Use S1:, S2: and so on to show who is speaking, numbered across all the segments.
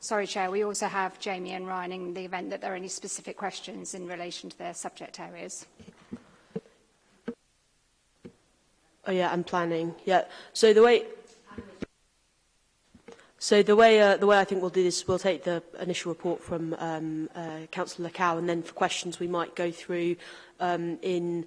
S1: Sorry,
S2: Chair, we also have Jamie and Ryan in the event that there are any specific questions in relation to their subject areas.
S1: Oh yeah, and planning. Yeah. So the way So the way uh, the way I think we'll do this, we'll take the initial report from um, uh, Councillor Lacow, and then for questions we might go through um, in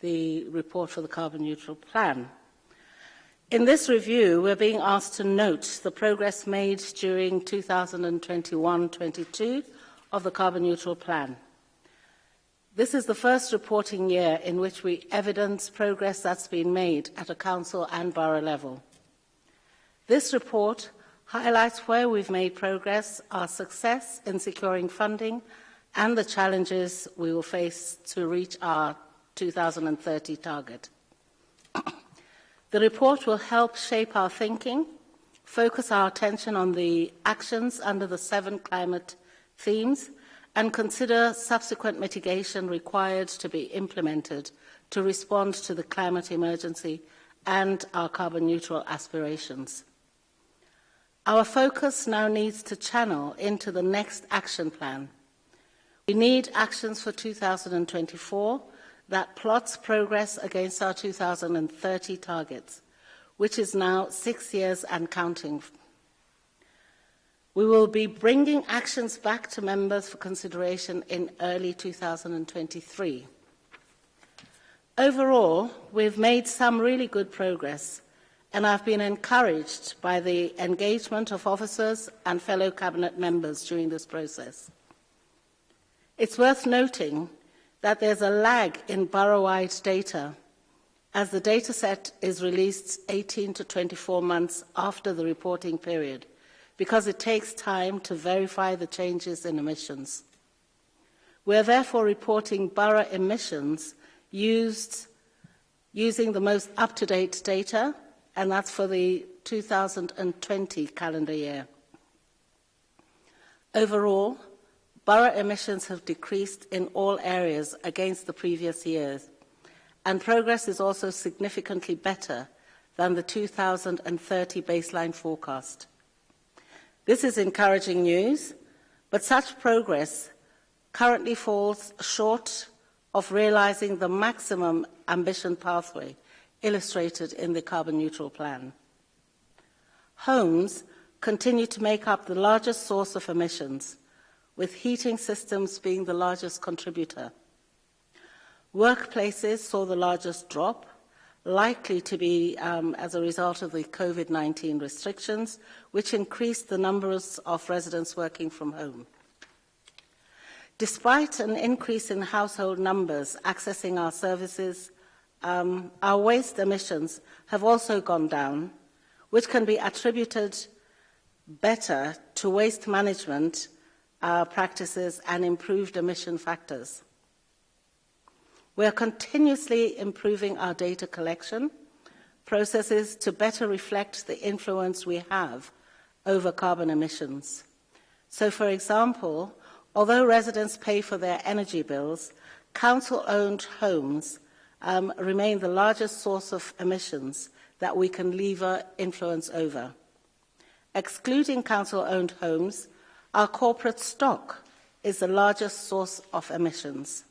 S3: the report for the carbon neutral plan. In this review, we're being asked to note the progress made during 2021-22 of the Carbon Neutral Plan. This is the first reporting year in which we evidence progress that's been made at a council and borough level. This report highlights where we've made progress, our success in securing funding, and the challenges we will face to reach our 2030 target. The report will help shape our thinking, focus our attention on the actions under the seven climate themes, and consider subsequent mitigation required to be implemented to respond to the climate emergency and our carbon neutral aspirations. Our focus now needs to channel into the next action plan. We need actions for 2024 that plots progress against our 2030 targets, which is now six years and counting. We will be bringing actions back to members for consideration in early 2023. Overall, we've made some really good progress, and I've been encouraged by the engagement of officers and fellow Cabinet members during this process. It's worth noting that there's a lag in borough-wide data as the data set is released 18 to 24 months after the reporting period because it takes time to verify the changes in emissions. We are therefore reporting borough emissions used, using the most up-to-date data, and that's for the 2020 calendar year. Overall, Borough emissions have decreased in all areas against the previous years, and progress is also significantly better than the 2030 baseline forecast. This is encouraging news, but such progress currently falls short of realising the maximum ambition pathway illustrated in the carbon neutral plan. Homes continue to make up the largest source of emissions, with heating systems being the largest contributor. Workplaces saw the largest drop, likely to be um, as a result of the COVID-19 restrictions, which increased the numbers of residents working from home. Despite an increase in household numbers accessing our services, um, our waste emissions have also gone down, which can be attributed better to waste management our practices and improved emission factors. We are continuously improving our data collection processes to better reflect the influence we have over carbon emissions. So, for example, although residents pay for their energy bills, council-owned homes um, remain the largest source of emissions that we can lever influence over. Excluding council-owned homes Our corporate stock is the largest source of emissions.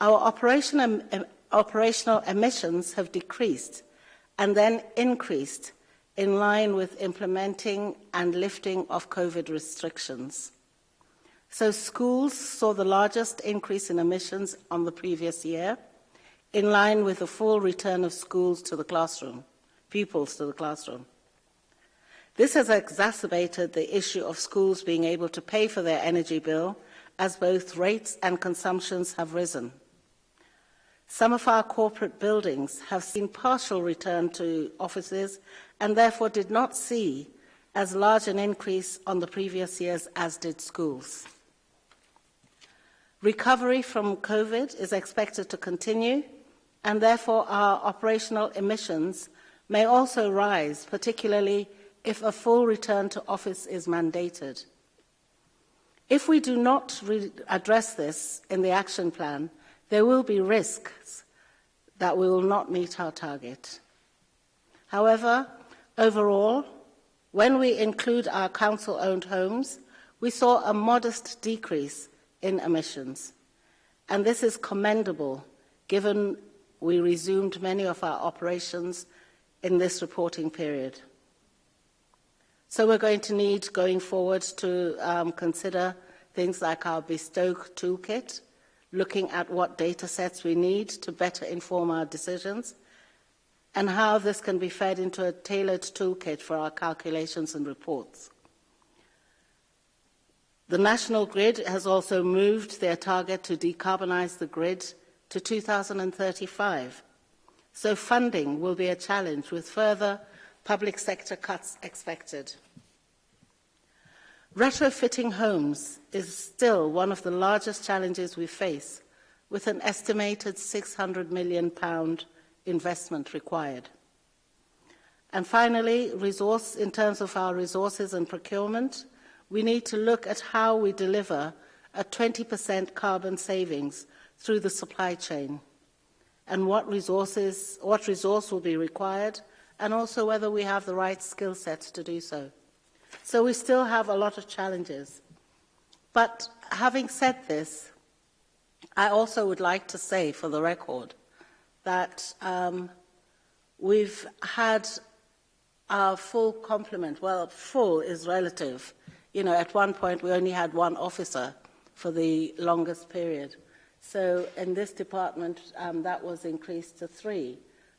S3: Our operational, em operational emissions have decreased and then increased in line with implementing and lifting of COVID restrictions. So schools saw the largest increase in emissions on the previous year, in line with the full return of schools to the classroom, pupils to the classroom. This has exacerbated the issue of schools being able to pay for their energy bill as both rates and consumptions have risen. Some of our corporate buildings have seen partial return to offices and therefore did not see as large an increase on the previous years as did schools. Recovery from COVID is expected to continue and therefore our operational emissions may also rise, particularly if a full return to office is mandated. If we do not address this in the action plan, there will be risks that we will not meet our target. However, overall, when we include our council-owned homes, we saw a modest decrease in emissions. And this is commendable, given we resumed many of our operations in this reporting period. So we're going to need going forward to um, consider things like our bespoke toolkit, looking at what data sets we need to better inform our decisions, and how this can be fed into a tailored toolkit for our calculations and reports. The National Grid has also moved their target to decarbonise the grid to 2035. So funding will be a challenge with further Public sector cuts expected. Retrofitting homes is still one of the largest challenges we face, with an estimated £600 million investment required. And finally, resource, in terms of our resources and procurement, we need to look at how we deliver a 20% carbon savings through the supply chain and what, resources, what resource will be required – and also whether we have the right skill sets to do so. So we still have a lot of challenges. But having said this, I also would like to say for the record that um, we've had our full complement, well, full is relative. You know, at one point we only had one officer for the longest period. So in this department, um, that was increased to three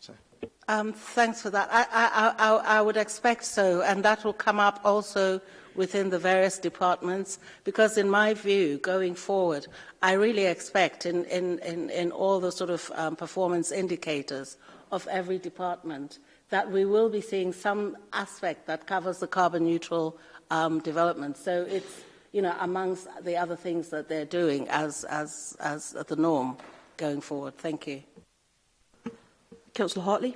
S3: So. Um, thanks for that. I, I, I, I would expect so, and that will come up also within the various departments because in my view, going forward, I really expect in, in, in, in all the sort of um, performance indicators of every department that we will be seeing some aspect that covers the carbon neutral um, development. So it's, you know, amongst the other things that they're doing as, as, as the norm going forward. Thank you.
S1: Councillor Hartley.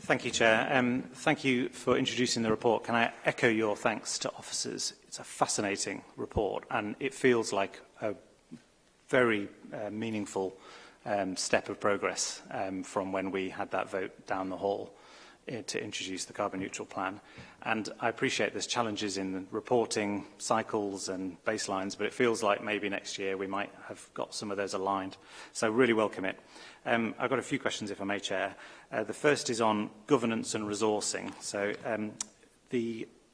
S4: Thank you, Chair. Um, thank you for introducing the report. Can I echo your thanks to officers? It's a fascinating report, and it feels like a very uh, meaningful um, step of progress um, from when we had that vote down the hall uh, to introduce the carbon neutral plan. And I appreciate there's challenges in the reporting cycles and baselines, but it feels like maybe next year we might have got some of those aligned. So really welcome it. Um, I've got a few questions, if I may, Chair. Uh, the first is on governance and resourcing. So um, the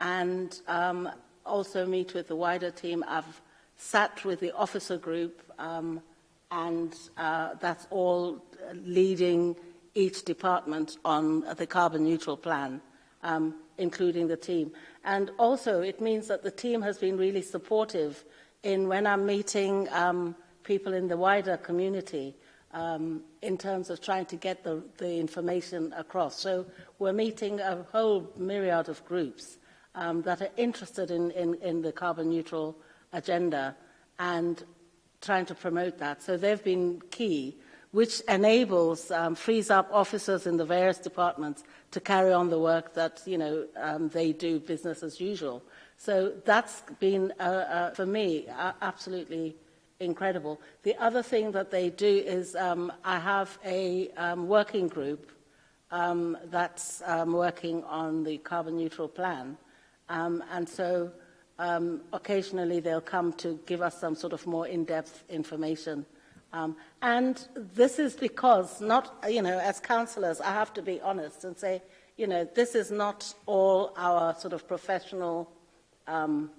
S4: and
S3: also meet with the wider team. I've sat with the officer group and uh, that's all leading each department on the carbon neutral plan, um, including the team. And also, it means that the team has been really supportive in when I'm meeting um, people in the wider community um, in terms of trying to get the, the information across. So we're meeting a whole myriad of groups um, that are interested in, in, in the carbon neutral agenda and trying to promote that. So they've been key which enables, um, frees up officers in the various departments to carry on the work that, you know, um, they do business as usual. So that's been, uh, uh, for me, uh, absolutely incredible. The other thing that they do is um, I have a um, working group um, that's um, working on the carbon neutral plan. Um, and so um, occasionally they'll come to give us some sort of more in-depth information Um, and this is because not, you know, as councillors, I have to be honest and say, you know, this is not all our sort of professional um,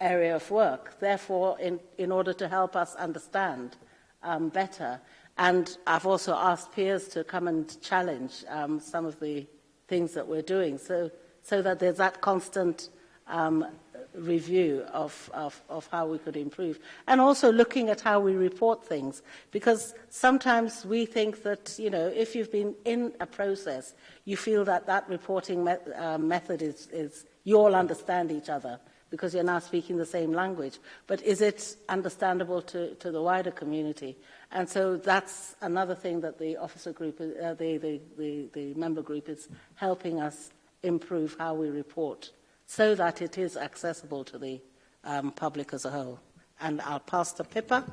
S3: area of work. Therefore, in, in order to help us understand um, better, and I've also asked peers to come and challenge um, some of the things that we're doing so, so that there's that constant um, review of, of, of how we could improve. And also looking at how we report things, because sometimes we think that, you know, if you've been in a process, you feel that that reporting me uh, method is, is, you all understand each other because you're now speaking the same language. But is it understandable to, to the wider community? And so that's another thing that the officer group, uh, the, the, the, the member group is helping us improve how we report so that it is accessible to the um, public as a whole. And I'll pass to Pippa.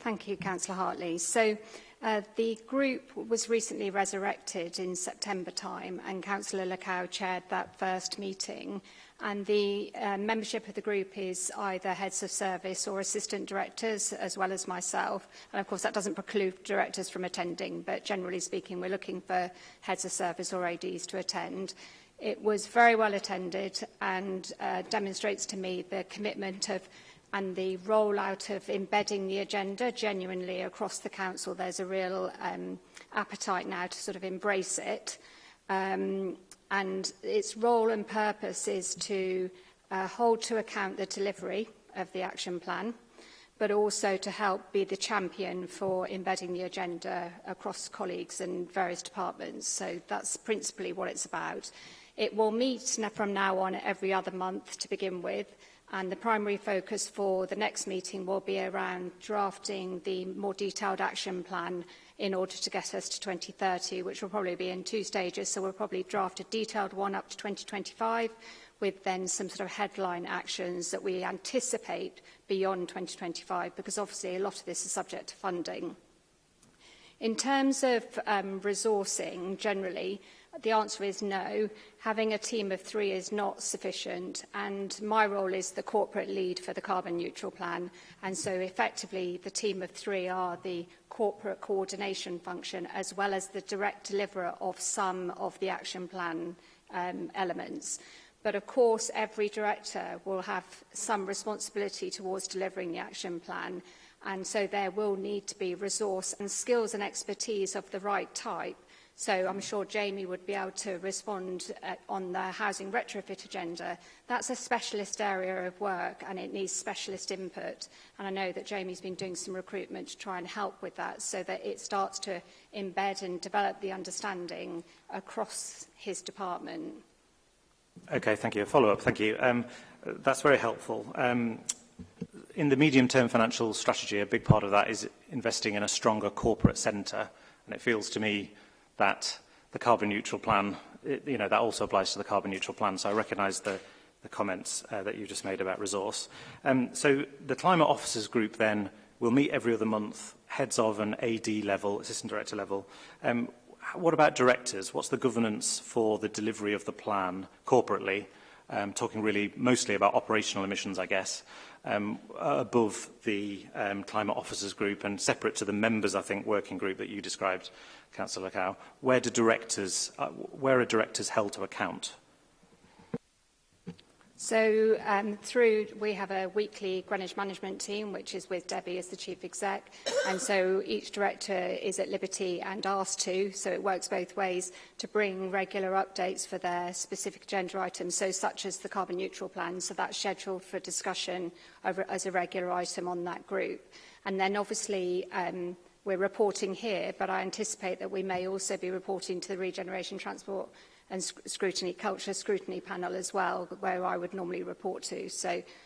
S2: Thank you, Councillor Hartley. So uh, the group was recently resurrected in September time and Councillor Lacow chaired that first meeting. And the uh, membership of the group is either heads of service or assistant directors, as well as myself. And of course, that doesn't preclude directors from attending, but generally speaking, we're looking for heads of service or ADs to attend. It was very well attended and uh, demonstrates to me the commitment of and the rollout of embedding the agenda genuinely across the council. There's a real um, appetite now to sort of embrace it. Um, and its role and purpose is to uh, hold to account the delivery of the action plan, but also to help be the champion for embedding the agenda across colleagues and various departments. So that's principally what it's about. It will meet from now on every other month to begin with, and the primary focus for the next meeting will be around drafting the more detailed action plan in order to get us to 2030, which will probably be in two stages. So we'll probably draft a detailed one up to 2025 with then some sort of headline actions that we anticipate beyond 2025, because obviously a lot of this is subject to funding. In terms of um, resourcing generally, The answer is no. Having a team of three is not sufficient and my role is the corporate lead for the carbon neutral plan and so effectively the team of three are the corporate coordination function as well as the direct deliverer of some of the action plan um, elements. But of course every director will have some responsibility towards delivering the action plan and so there will need to be resource and skills and expertise of the right type So I'm sure Jamie would be able to respond uh, on the housing retrofit agenda. That's a specialist area of work and it needs specialist input. And I know that Jamie's been doing some recruitment to try and help with that so that it starts to embed and develop the understanding across his department.
S4: Okay, thank you. A follow-up, thank you. Um, that's very helpful. Um, in the medium-term financial strategy, a big part of that is investing in a stronger corporate centre. And it feels to me that the carbon neutral plan, it, you know, that also applies to the carbon neutral plan. So I recognise the, the comments uh, that you just made about resource. Um, so the climate officers group then will meet every other month, heads of an AD level, assistant director level. Um, what about directors? What's the governance for the delivery of the plan corporately? Um, talking really mostly about operational emissions, I guess, um, above the um, climate officers group and separate to the members, I think, working group that you described. Councillor Cow, where do directors, uh, where are directors held to account?
S2: So um, through, we have a weekly Greenwich management team, which is with Debbie as the chief exec. And so each director is at liberty and asked to, so it works both ways, to bring regular updates for their specific agenda items, so such as the carbon neutral plan. So that's scheduled for discussion over, as a regular item on that group. And then obviously, um, we're reporting here, but I anticipate that we may also be reporting to the Regeneration Transport and Scrutiny Culture Scrutiny Panel as well, where I would normally report to. So,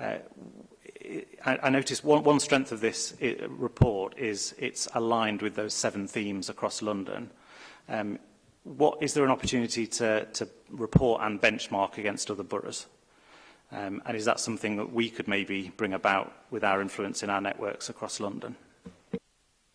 S4: uh, I, I noticed one, one strength of this uh, report is it's aligned with those seven themes across London. Um, what is there an opportunity to, to report and benchmark against other boroughs? Um, and is that something that we could maybe bring about with our influence in our networks across London?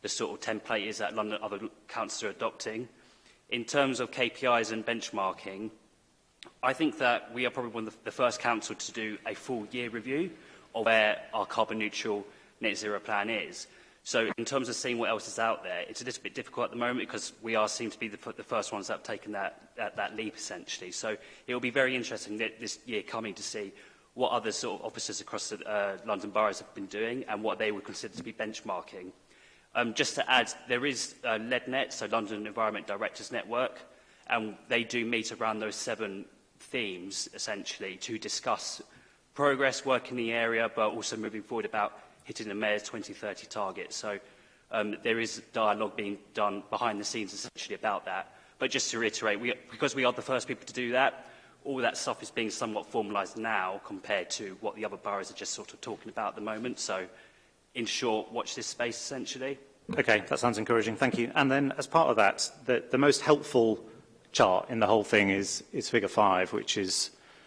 S5: the sort of template is that London other councils are adopting in terms of KPIs and benchmarking, I think that we are probably one of the first council to do a full year review of where our carbon neutral net zero plan is. So in terms of seeing what else is out there, it's a little bit difficult at the moment because we are seem to be the, the first ones that have taken that, that, that leap essentially. So it will be very interesting that this year coming to see what other sort of officers across the uh, London boroughs have been doing and what they would consider to be benchmarking. Um, just to add, there is uh, LEDNet, so London Environment Directors Network, and they do meet around those seven themes, essentially, to discuss progress, work in the area, but also moving forward about hitting the Mayor's 2030 target. So um, there is dialogue being done behind the scenes, essentially, about that. But just to reiterate, we, because we are the first people to do that, all that stuff is being somewhat formalised now compared to what the other boroughs are just sort of talking about at the moment. So in short, watch this space essentially.
S4: Okay, that sounds encouraging. Thank you. And then as part of that, the, the most helpful chart in the whole thing is, is figure five, which is,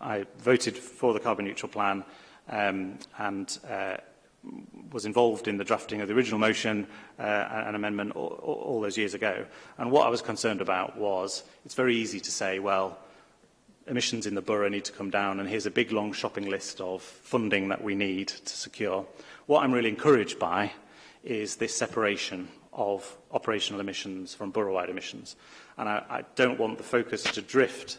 S4: I voted for the carbon neutral plan um, and uh, was involved in the drafting of the original motion uh, and amendment all, all those years ago. And what I was concerned about was it's very easy to say, well, emissions in the borough need to come down and here's a big long shopping list of funding that we need to secure. What I'm really encouraged by is this separation of operational emissions from borough-wide emissions. And I, I don't want the focus to drift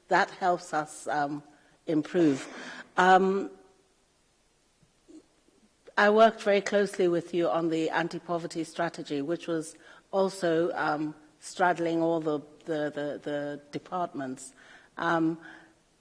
S4: that
S3: helps us um, improve. Um, I worked very closely with you on the anti-poverty strategy, which was also um, straddling all the, the, the, the departments. Um,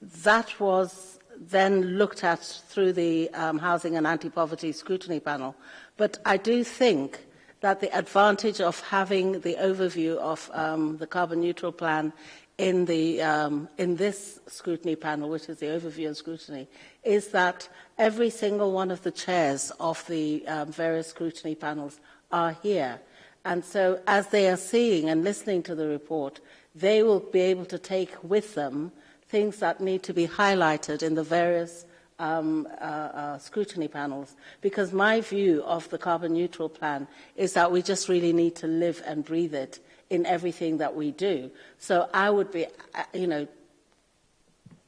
S3: that was then looked at through the um, Housing and Anti-Poverty Scrutiny Panel. But I do think that the advantage of having the overview of um, the carbon neutral plan in, the, um, in this scrutiny panel, which is the overview and scrutiny, is that every single one of the chairs of the um, various scrutiny panels are here. And so as they are seeing and listening to the report, they will be able to take with them things that need to be highlighted in the various um, uh, uh, scrutiny panels because my view of the carbon neutral plan is that we just really need to live and breathe it in everything that we do. So I would be, uh, you know,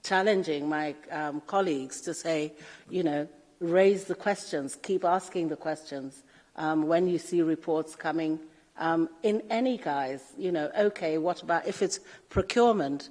S3: challenging my um, colleagues to say, you know, raise the questions, keep asking the questions um, when you see reports coming um, in any guise. You know, okay, what about if it's procurement?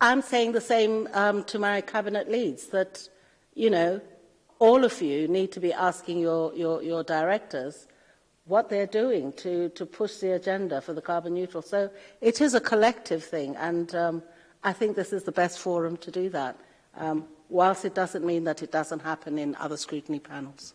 S3: I'm saying the same um, to my cabinet leads, that, you know, all of you need to be asking your, your, your directors what they're doing to, to push the agenda for the carbon neutral. So it is a collective thing, and um, I think this is the best forum to do that um, whilst it doesn't mean that it doesn't happen in other scrutiny panels.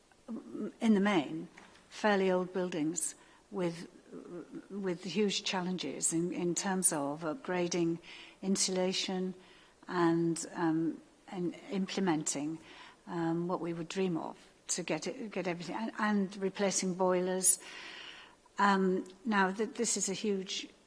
S6: in the main, fairly old buildings with, with huge challenges in, in terms of upgrading insulation and, um, and implementing um, what we would dream of to get, it, get everything, and, and replacing boilers. Um, now, th this is a huge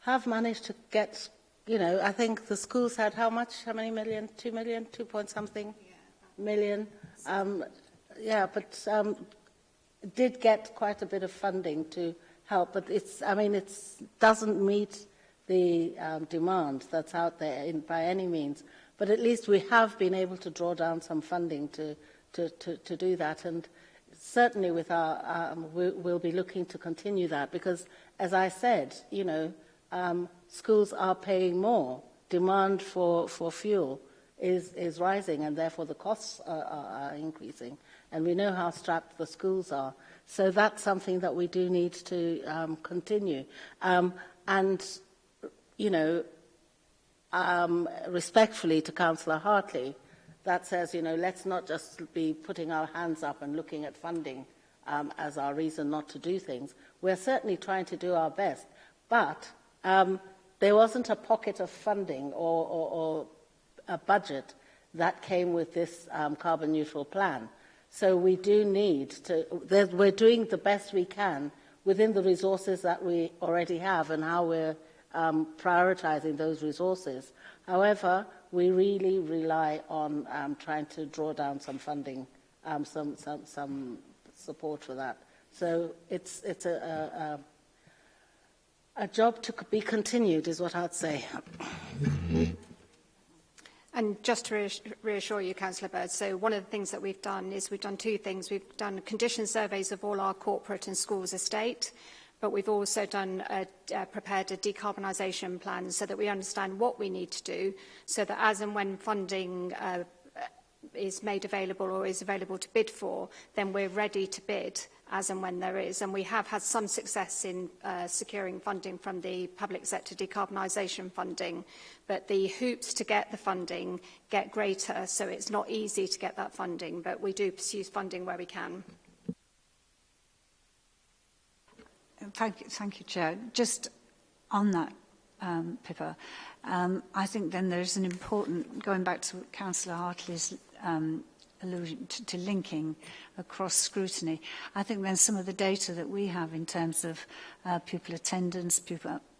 S6: have
S3: managed to get, you know, I think the schools had how much, how many million, two million, two point something million. Um, yeah, but um, did get quite a bit of funding to help, but it's, I mean, it doesn't meet the um, demand that's out there in, by any means. But at least we have been able to draw down some funding to, to, to, to do that. And certainly with our, um, we, we'll be looking to continue that because, as I said, you know, um, schools are paying more. Demand for, for fuel is, is rising and therefore the costs are, are, are increasing. And we know how strapped the schools are. So that's something that we do need to um, continue. Um, and you know, um, respectfully to Councillor Hartley, that says, you know, let's not just be putting our hands up and looking at funding um, as our reason not to do things. We're certainly trying to do our best, but um, there wasn't a pocket of funding or, or, or a budget that came with this um, carbon neutral plan. So we do need to, we're doing the best we can within the resources that we already have and how we're um, prioritising those resources. However, we really rely on um, trying to draw down some funding, um, some, some, some support for that. So it's, it's a, a, a, a job to be continued is what I'd say. Mm-hmm.
S2: And just to reassure you, Councillor Bird, so one of the things that we've done is we've done two things. We've done condition surveys of all our corporate and schools estate, but we've also done a, a prepared a decarbonisation plan so that we understand what we need to do so that as and when funding uh, is made available or is available to bid for, then we're ready to bid as and when there is. And we have had some success in uh, securing funding from the public sector decarbonisation funding, but the hoops to get the funding get greater, so it's not easy to get that funding, but we do pursue funding where we can.
S6: Thank you, thank you, Chair. Just on that, um, Pippa, um, I think then there's an important, going back to Councillor Hartley's um, allusion to, to linking across scrutiny, I think then some of the data that we have in terms of uh, pupil attendance, pupil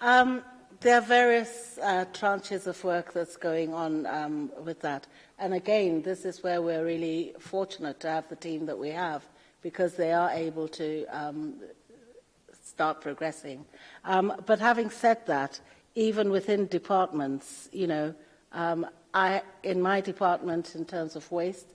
S6: um,
S7: there are
S3: various uh, tranches of work that's going on um, with that. And again, this is where we're really fortunate to have the team that we have because they are able to um, start progressing. Um, but having said that, even within departments, you know, um, I, in my department, in terms of waste,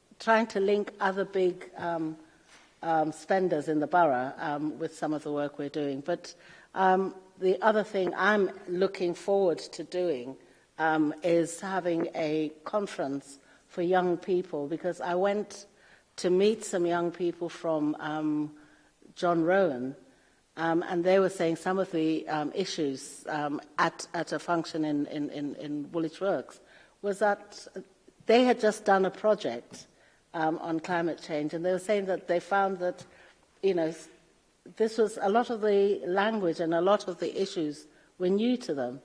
S3: trying to link other big um, um, spenders in the borough um, with some of the work we're doing. But um, the other thing I'm looking forward to doing um, is having a conference for young people because I went to meet some young people from um, John Rowan, um, and they were saying some of the um, issues um, at, at a function in, in, in, in Woolwich Works was that they had just done a project um, on climate change, and they were saying that they found that, you know, this was a lot of the language and a lot of the issues were new to them.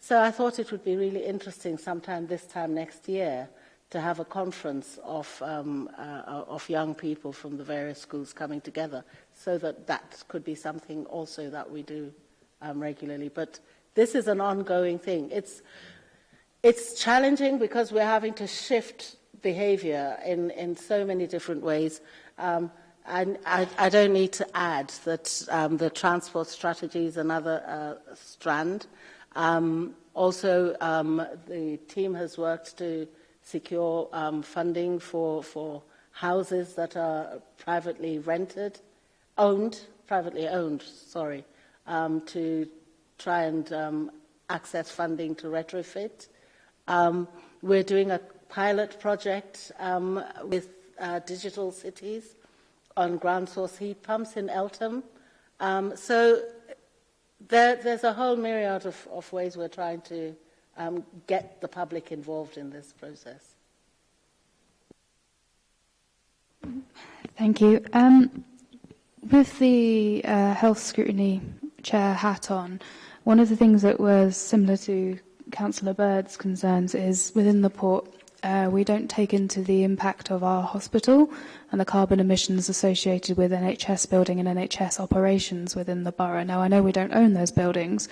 S3: So I thought it would be really interesting sometime this time next year to have a conference of, um, uh, uh, of young people from the various schools coming together so that that could be something also that we do um, regularly. But this is an ongoing thing. It's, it's challenging because we're having to shift behavior in, in so many different ways. Um, and I, I don't need to add that um, the transport strategy is another uh, strand. Um, also, um, the team has worked to secure um, funding for, for houses that are privately rented, owned, privately owned, sorry, um, to try and um, access funding to retrofit. Um, we're doing a pilot project um, with uh, digital cities on ground source heat pumps in Eltham. Um, so there, there's a whole myriad of, of ways we're trying to um, get the public involved in this process?
S7: Thank you. Um, with the uh, health scrutiny chair hat on, one of the things that was similar to Councillor Bird's concerns is within the port, uh, we don't take into the impact of our hospital and the carbon emissions associated with NHS building and NHS operations within the borough. Now, I know we don't own those buildings,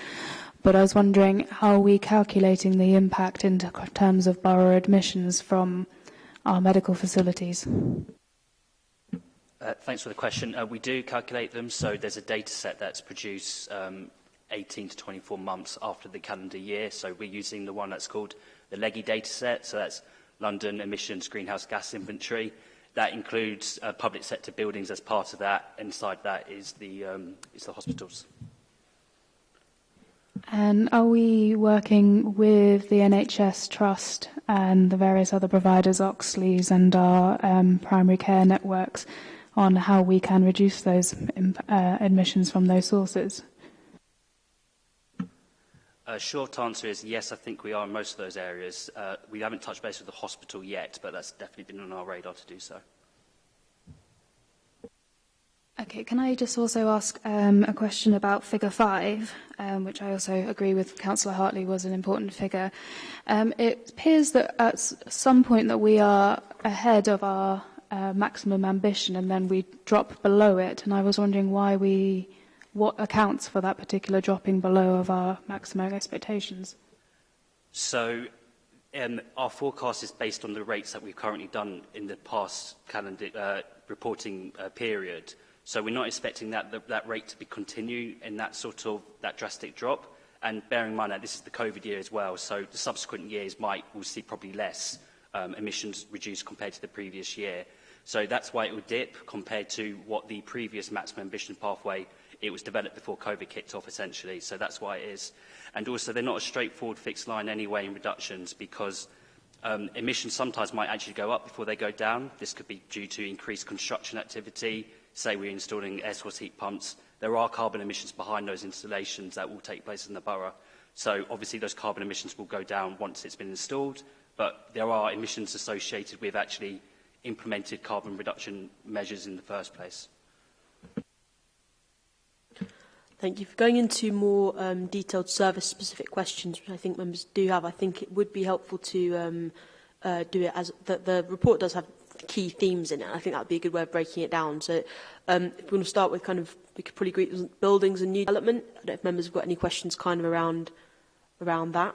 S7: but I was wondering, how are we calculating the impact in terms of borough admissions from our medical facilities?
S5: Uh, thanks for the question. Uh, we do calculate them, so there's a data set that's produced um, 18 to 24 months after the calendar year. So we're using the one that's called the LEGI data set, so that's London Emissions Greenhouse Gas Inventory. That includes uh, public sector buildings as part of that. Inside that is the, um, is the hospitals. Mm -hmm.
S7: And are we working with the NHS Trust and the various other providers, Oxley's and our um, primary care networks, on how we can reduce those uh, admissions from those sources?
S5: A short answer is yes, I think we are in most of those areas. Uh, we haven't touched base with the hospital yet, but that's definitely been on our radar to do so.
S7: Okay, can I just also ask um, a question about figure five, um, which I also agree with Councillor Hartley was an important figure. Um, it appears that at some point that we are ahead of our uh, maximum ambition and then we drop below it, and I was wondering why we, what accounts for that particular dropping below of our maximum expectations?
S5: So um, our forecast is based on the rates that we've currently done in the past calendar uh, reporting uh, period. So we're not expecting that, that, that rate to be continuing in that sort of that drastic drop. And bearing in mind that this is the COVID year as well, so the subsequent years might will see probably less um, emissions reduced compared to the previous year. So that's why it will dip compared to what the previous maximum ambition pathway it was developed before COVID kicked off essentially. So that's why it is. And also they're not a straightforward fixed line anyway in reductions because um, emissions sometimes might actually go up before they go down. This could be due to increased construction activity, say we're installing air source heat pumps, there are carbon emissions behind those installations that will take place in the borough. So obviously those carbon emissions will go down once it's been installed, but there are emissions associated with actually implemented carbon reduction measures in the first place.
S1: Thank you. For going into more um, detailed service-specific questions, which I think members do have, I think it would be helpful to um, uh, do it as the, the report does have key themes in it. I think that'd be a good way of breaking it down. So um, if we want to start with kind of, we could probably agree buildings and new development. I don't know if members have got any questions kind of around around that.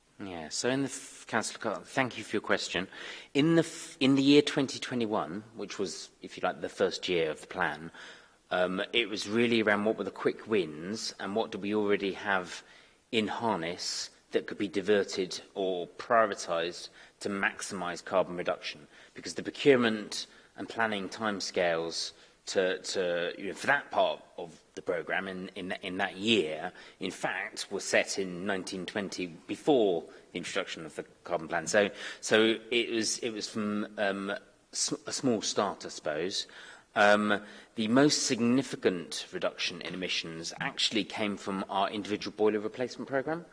S1: Yeah,
S4: so in the
S8: Councillor thank you for your question. In the in the year 2021, which was, if you like, the first year of the plan, um, it was really around what were the quick wins and what do we already have in harness that could be diverted or prioritised to maximise carbon reduction. Because the procurement and planning timescales to, to you know, for that part of the program in, in, in that year, in fact, was set in 1920 before the introduction of the carbon plan. So, so it was it was from um, a small start, I suppose. Um, the most significant reduction in emissions actually came from our individual boiler replacement program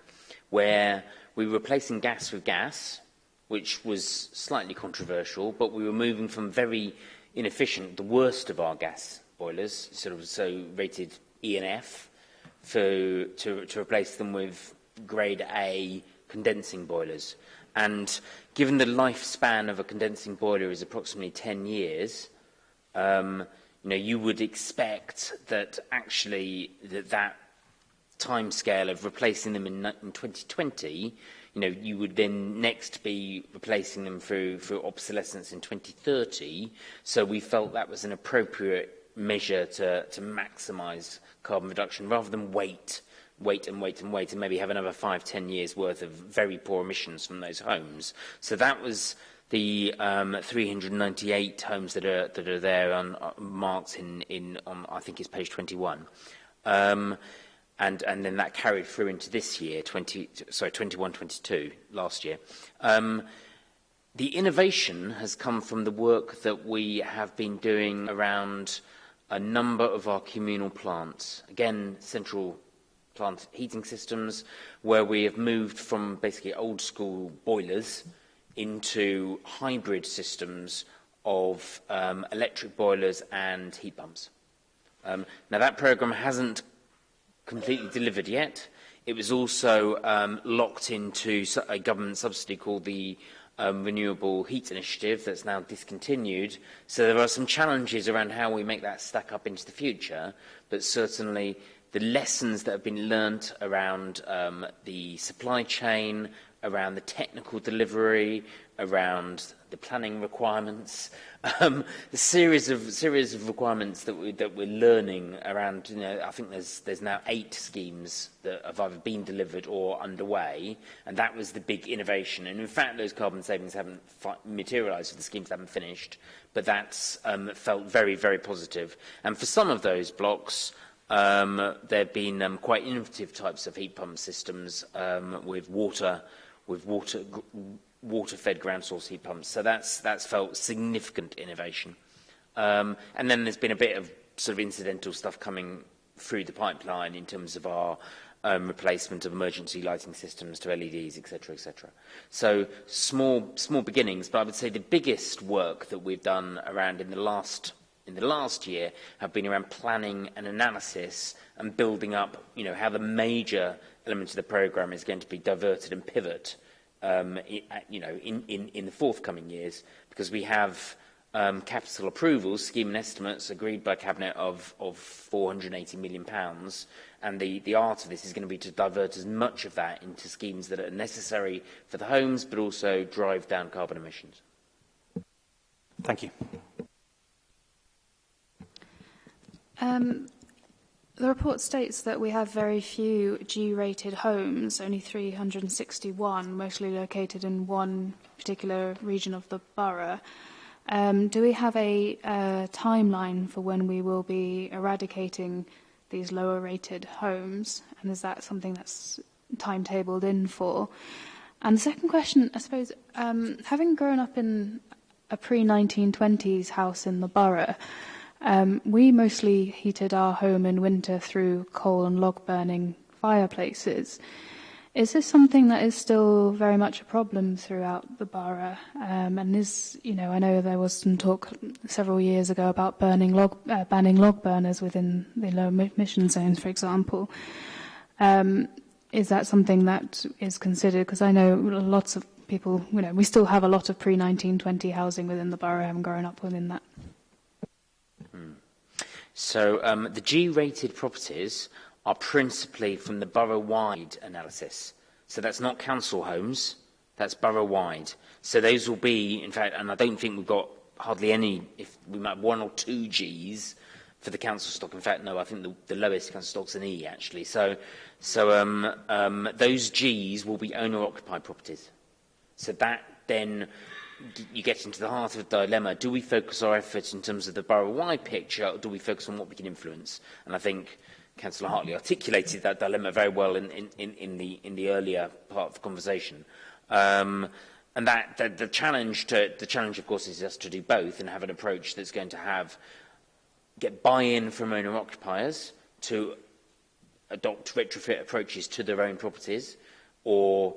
S8: where we were replacing gas with gas, which was slightly controversial, but we were moving from very inefficient, the worst of our gas boilers, sort of so rated E and F, for, to, to replace them with grade A condensing boilers. And given the lifespan of a condensing boiler is approximately 10 years, um, you know, you would expect that actually that, that time scale of replacing them in, in 2020 you know, you would then next be replacing them through, through obsolescence in 2030. So we felt that was an appropriate measure to, to maximize carbon reduction rather than wait, wait and wait and wait and maybe have another five, 10 years worth of very poor emissions from those homes. So that was the um, 398 homes that are, that are there on, uh, marked in, in on, I think it's page 21. Um, and, and then that carried through into this year, 20, sorry, 21, 22, last year. Um, the innovation has come from the work that we have been doing around a number of our communal plants. Again, central plant heating systems, where we have moved from basically old school boilers into hybrid systems of um, electric boilers and heat pumps. Um, now that program hasn't completely delivered yet. It was also um, locked into a government subsidy called the um, Renewable Heat Initiative that's now discontinued. So there are some challenges around how we make that stack up into the future, but certainly the lessons that have been learnt around um, the supply chain, around the technical delivery, around the planning requirements, um, the series of series of requirements that we that we're learning around. You know, I think there's there's now eight schemes that have either been delivered or underway, and that was the big innovation. And in fact, those carbon savings haven't materialized for the schemes haven't finished. But that's um, felt very very positive. And for some of those blocks. Um, there've been um, quite innovative types of heat pump systems um, with water with water water-fed ground source heat pumps. So that's, that's felt significant innovation. Um, and then there's been a bit of sort of incidental stuff coming through the pipeline in terms of our um, replacement of emergency lighting systems to LEDs, etc., etc. So small, small beginnings, but I would say the biggest work that we've done around in the last in the last year have been around planning and analysis and building up, you know, how the major element of the program is going to be diverted and pivot um, uh, you know, in, in, in the forthcoming years, because we have um, capital approvals, scheme and estimates agreed by Cabinet of, of £480 million. Pounds, and the, the art of this is going to be to divert as much of that into schemes that are necessary for the homes, but also drive down carbon emissions.
S4: Thank you.
S7: Um, The report states that we have very few G-rated homes, only 361, mostly located in one particular region of the borough. Um, do we have a timeline for when we will be eradicating these lower rated homes? And is that something that's timetabled in for? And the second question, I suppose, um, having grown up in a pre-1920s house in the borough, um, we mostly heated our home in winter through coal and log burning fireplaces. Is this something that is still very much a problem throughout the borough? Um, and is, you know, I know there was some talk several years ago about burning log, uh, banning log burners within the low emission zones, for example. Um, is that something that is considered? Because I know lots of people, you know, we still have a lot of pre 1920 housing within the borough. I haven't grown up within that.
S8: So um, the G-rated properties are principally from the borough-wide analysis. So that's not council homes, that's borough-wide. So those will be, in fact, and I don't think we've got hardly any, if we might have one or two Gs for the council stock. In fact, no, I think the, the lowest council stock's an E, actually. So, so um, um, those Gs will be owner-occupied properties. So that then you get into the heart of the dilemma. Do we focus our efforts in terms of the borough-wide picture, or do we focus on what we can influence? And I think Councillor Hartley articulated that dilemma very well in, in, in, in, the, in the earlier part of the conversation. Um, and that, that the challenge to the challenge, of course, is just to do both and have an approach that's going to have get buy-in from owner-occupiers to adopt retrofit approaches to their own properties, or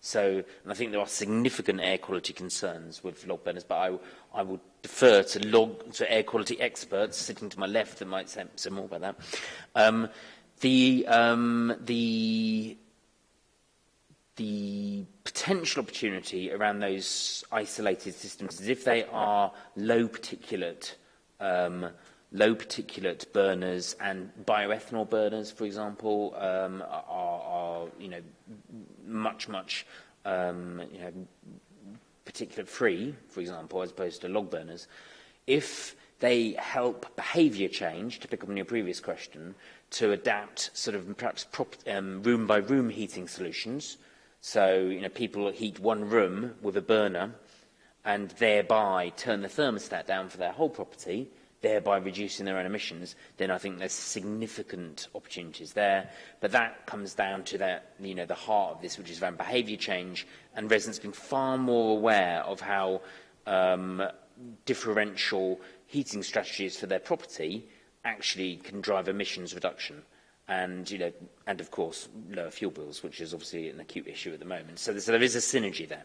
S8: So, and I think there are significant air quality concerns with log burners, but I, I would defer to log to air quality experts sitting to my left that might say some more about that. Um, the um, the the potential opportunity around those isolated systems is if they are low particulate um, low particulate burners and bioethanol burners, for example, um, are, are you know much much um, you know particulate free, for example, as opposed to log burners. If they help behavior change, to pick up on your previous question, to adapt sort of perhaps prop, um, room by room heating solutions. So, you know, people heat one room with a burner and thereby turn the thermostat down for their whole property thereby reducing their own emissions, then I think there's significant opportunities there. But that comes down to that, you know, the heart of this, which is around behaviour change and residents being far more aware of how um, differential heating strategies for their property actually can drive emissions reduction and you know and of course lower fuel bills which is obviously an acute issue at the moment so, so there is a synergy there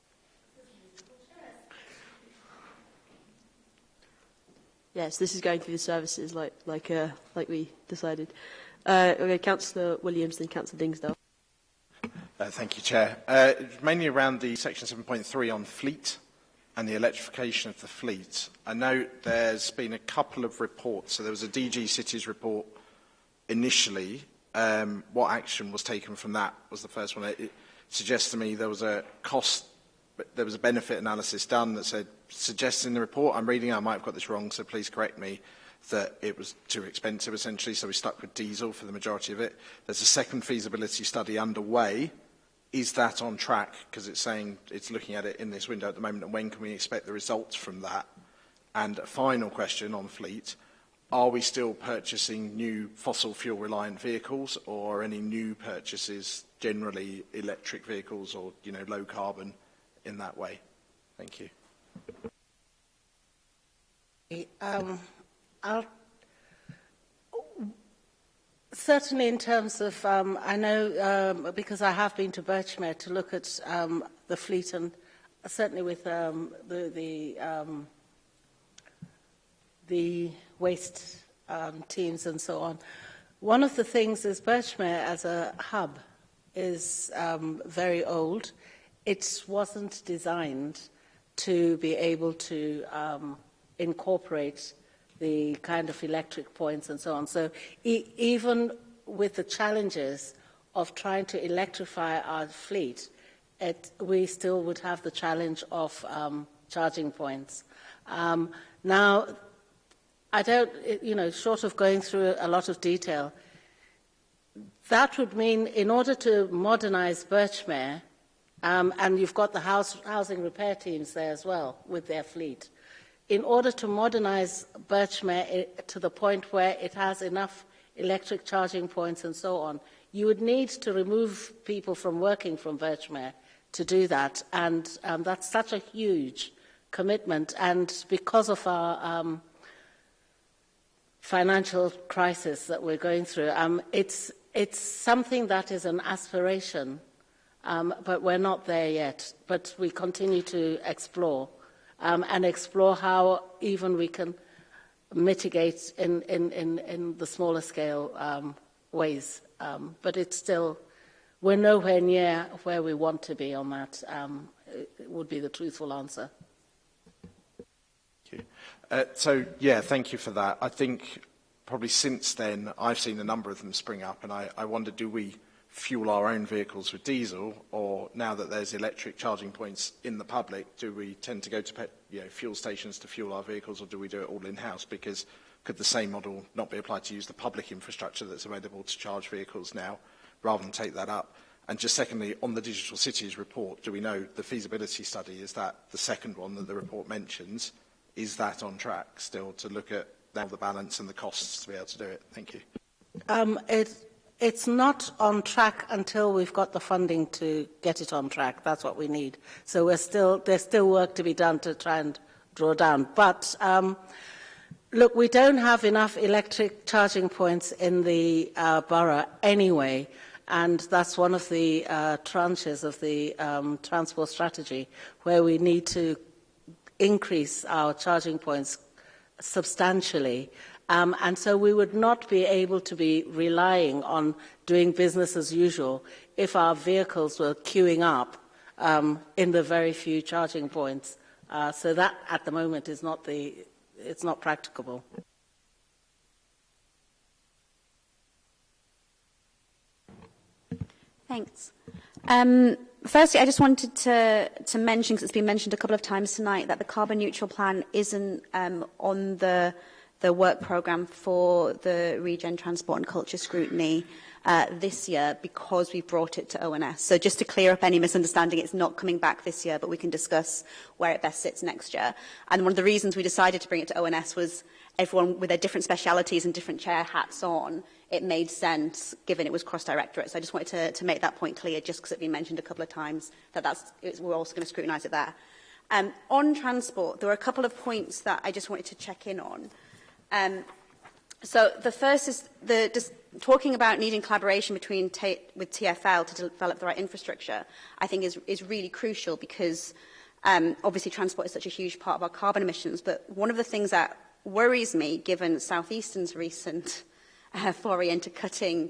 S1: Yes, this is going through the services like like uh, like we decided. Uh, Councillor Williams, and Councillor Dingsdale.
S9: Uh, thank you, Chair. Uh, mainly around the Section 7.3 on fleet and the electrification of the fleet. I know there's been a couple of reports. So there was a DG Cities report initially. Um, what action was taken from that was the first one. It, it suggests to me there was a cost, there was a benefit analysis done that said, suggesting the report, I'm reading, I might have got this wrong, so please correct me, that it was too expensive essentially, so we stuck with diesel for the majority of it. There's a second feasibility study underway. Is that on track? Because it's saying it's looking at it in this window at the moment, and when can we expect the results from that? And a final question on fleet. Are we still purchasing new fossil fuel reliant vehicles or any new purchases generally electric vehicles or you know low carbon in that way? Thank you.
S3: Um, I'll Certainly, in terms of, um, I know um, because I have been to Birchmere to look at um, the fleet, and certainly with um, the the, um, the waste um, teams and so on. One of the things is Birchmere as a hub is um, very old. It wasn't designed to be able to um, incorporate the kind of electric points and so on. So e even with the challenges of trying to electrify our fleet, it, we still would have the challenge of um, charging points. Um, now, I don't, you know, short of going through a lot of detail, that would mean in order to modernize Birchmere, um, and you've got the house, housing repair teams there as well with their fleet, in order to modernize Birchmere eh, to the point where it has enough electric charging points and so on, you would need to remove people from working from Birchmere to do that. And um, that's such a huge commitment. And because of our um, financial crisis that we're going through, um, it's, it's something that is an aspiration, um, but we're not there yet. But we continue to explore um, and explore how even we can mitigate in, in, in, in the smaller scale um, ways. Um, but it's still, we're nowhere near where we want to be on that, um, would be the truthful answer.
S9: Thank Uh, so, yeah, thank you for that. I think probably since then, I've seen a number of them spring up, and I, I wonder, do we fuel our own vehicles with diesel, or now that there's electric charging points in the public, do we tend to go to pet, you know, fuel stations to fuel our vehicles, or do we do it all in-house? Because could the same model not be applied to use the public infrastructure that's available to charge vehicles now, rather than take that up? And just secondly, on the Digital Cities report, do we know the feasibility study, is that the second one that the report mentions, is that on track still to look at now the balance and the costs to be able to do it? Thank you.
S3: Um, it, It's not on track until we've got the funding to get it on track. That's what we need. So we're still, there's still work to be done to try and draw down. But um, look, we don't have enough electric charging points in the uh, borough anyway. And that's one of the uh, tranches of the um, transport strategy where we need to increase our charging points substantially Um, and so we would not be able to be relying on doing business as usual if our vehicles were queuing up um, in the very few charging points. Uh, so that at the moment is not the, it's not practicable.
S10: Thanks. Um, firstly, I just wanted to, to mention, because it's been mentioned a couple of times tonight, that the carbon neutral plan isn't um, on the the work programme for the Regen Transport and Culture Scrutiny uh, this year because we brought it to ONS. So just to clear up any misunderstanding, it's not coming back this year, but we can discuss where it best sits next year. And one of the reasons we decided to bring it to ONS was everyone with their different specialities and different chair hats on, it made sense given it was cross-directorate. So I just wanted to, to make that point clear just because it's been mentioned a couple of times that that's, it's, we're also going to scrutinise it there. Um, on transport, there were a couple of points that I just wanted to check in on. Um, so the first is the just talking about needing collaboration between with TfL to develop the right infrastructure, I think is, is really crucial because um, obviously transport is such a huge part of our carbon emissions. But one of the things that worries me, given Southeastern's recent uh, foray into cutting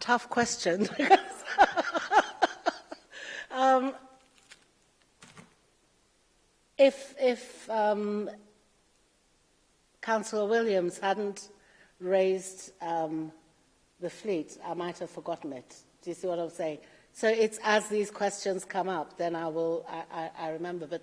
S3: Tough question. um, If, if um, Councillor Williams hadn't raised um, the fleet, I might have forgotten it. Do you see what I'm saying? So it's as these questions come up, then I will, I, I, I remember. But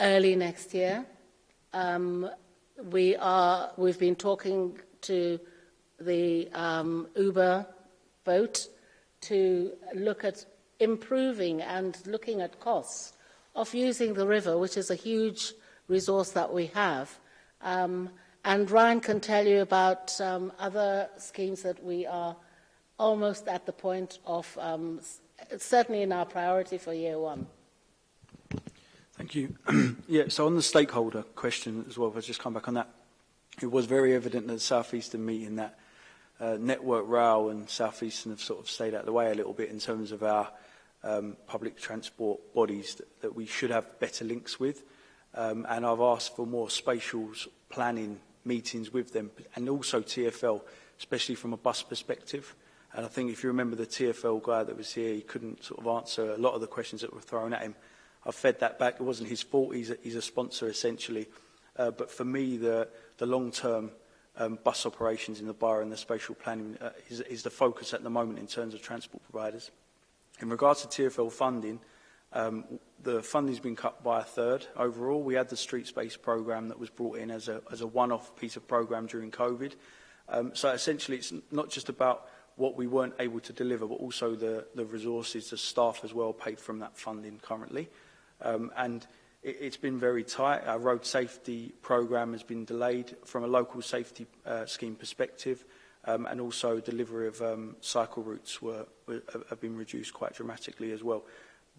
S3: early next year. Um, we are, we've been talking to the um, Uber boat to look at improving and looking at costs of using the river, which is a huge resource that we have. Um, and Ryan can tell you about um, other schemes that we are almost at the point of, um, certainly in our priority for year one.
S11: Thank you. yeah, so on the stakeholder question as well, if I just come back on that, it was very evident at the Southeastern meeting that uh, Network Rail and Southeastern have sort of stayed out of the way a little bit in terms of our um, public transport bodies that, that we should have better links with. Um, and I've asked for more spatial planning meetings with them and also TFL, especially from a bus perspective. And I think if you remember the TFL guy that was here, he couldn't sort of answer a lot of the questions that were thrown at him. I fed that back. It wasn't his fault. He's a, he's a sponsor, essentially. Uh, but for me, the, the long-term um, bus operations in the borough and the spatial planning uh, is, is the focus at the moment in terms of transport providers. In regards to TFL funding, um, the funding's been cut by a third overall. We had the street space program that was brought in as a, as a one-off piece of program during COVID. Um, so essentially, it's not just about what we weren't able to deliver, but also the, the resources, the staff as well paid from that funding currently. Um, and it, it's been very tight. Our road safety program has been delayed from a local safety uh, scheme perspective um, and also delivery of um, cycle routes were, were, have been reduced quite dramatically as well.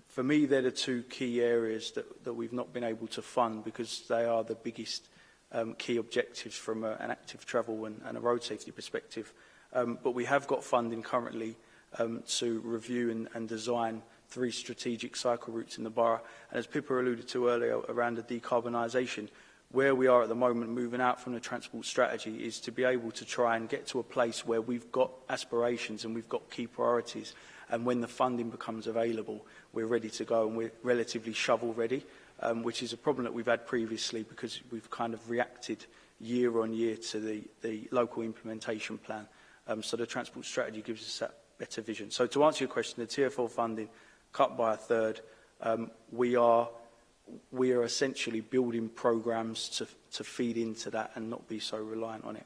S11: For me, they're the two key areas that, that we've not been able to fund because they are the biggest um, key objectives from a, an active travel and, and a road safety perspective. Um, but we have got funding currently um, to review and, and design three strategic cycle routes in the borough. And as Pippa alluded to earlier around the decarbonisation, where we are at the moment moving out from the transport strategy is to be able to try and get to a place where we've got aspirations and we've got key priorities and when the funding becomes available we're ready to go and we're relatively shovel ready um, which is a problem that we've had previously because we've kind of reacted year on year to the, the local implementation plan um, so the transport strategy gives us that better vision so to answer your question the tier 4 funding cut by a third um, we are we are essentially building programs to, to feed into that and not be so reliant on it.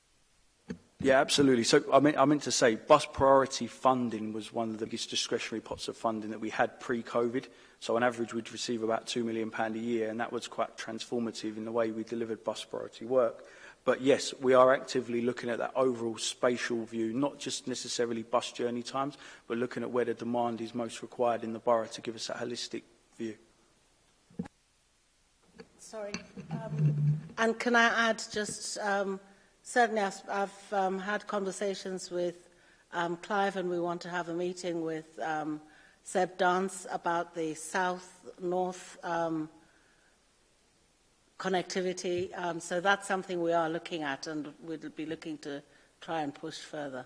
S11: Yeah, absolutely. So I mean, I meant to say bus priority funding was one of the biggest discretionary pots of funding that we had pre-COVID. So on average, we'd receive about £2 million a year, and that was quite transformative in the way we delivered bus priority work. But yes, we are actively looking at that overall spatial view, not just necessarily bus journey times, but looking at where the demand is most required in the borough to give us a holistic view.
S3: Sorry. Um, and can I add just... Um, certainly I've, I've um, had conversations with um, Clive and we want to have a meeting with um, Seb Dance about the south-north um, connectivity. Um, so that's something we are looking at and we'll be looking to try and push further.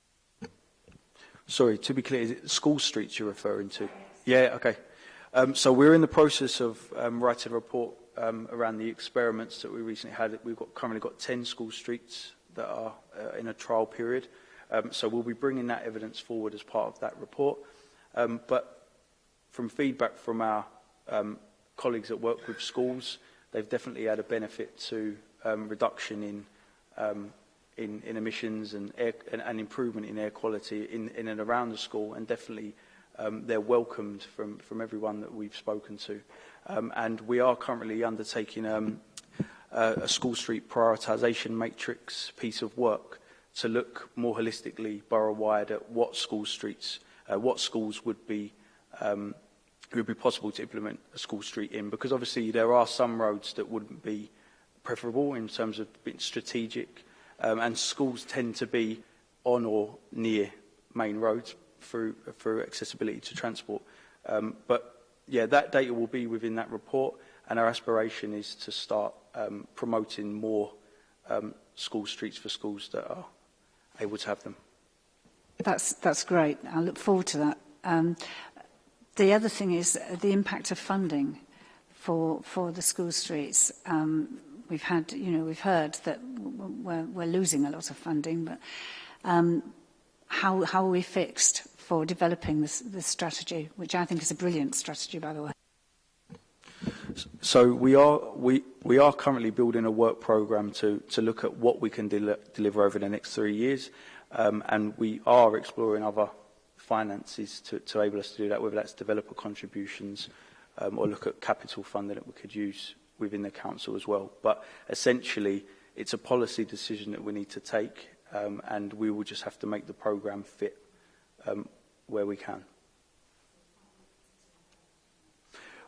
S11: Sorry, to be clear, is it school streets you're referring to? Yeah, okay. Um, so we're in the process of um, writing a report um, around the experiments that we recently had. We've got, currently got 10 school streets that are uh, in a trial period. Um, so we'll be bringing that evidence forward as part of that report. Um, but from feedback from our um, colleagues that work with schools, they've definitely had a benefit to um, reduction in, um, in, in emissions and, air, and, and improvement in air quality in, in and around the school, and definitely um, they're welcomed from, from everyone that we've spoken to. Um, and we are currently undertaking um, uh, a school street prioritisation matrix piece of work to look more holistically borough-wide at what school streets, uh, what schools would be um, it would be possible to implement a school street in because obviously there are some roads that wouldn't be preferable in terms of being strategic um, and schools tend to be on or near main roads through, through accessibility to transport. Um, but yeah, that data will be within that report and our aspiration is to start um, promoting more um, school streets for schools that are able to have them.
S6: That's, that's great. I look forward to that. Um, the other thing is the impact of funding for, for the school streets. Um, we've had, you know, we've heard that we're, we're losing a lot of funding, but um, how, how are we fixed for developing this, this strategy, which I think is a brilliant strategy, by the way?
S11: So we are, we, we are currently building a work program to, to look at what we can de deliver over the next three years. Um, and we are exploring other finances to, to able us to do that, whether that's developer contributions um, or look at capital funding that we could use within the council as well. But essentially, it's a policy decision that we need to take um, and we will just have to make the program fit um, where we can.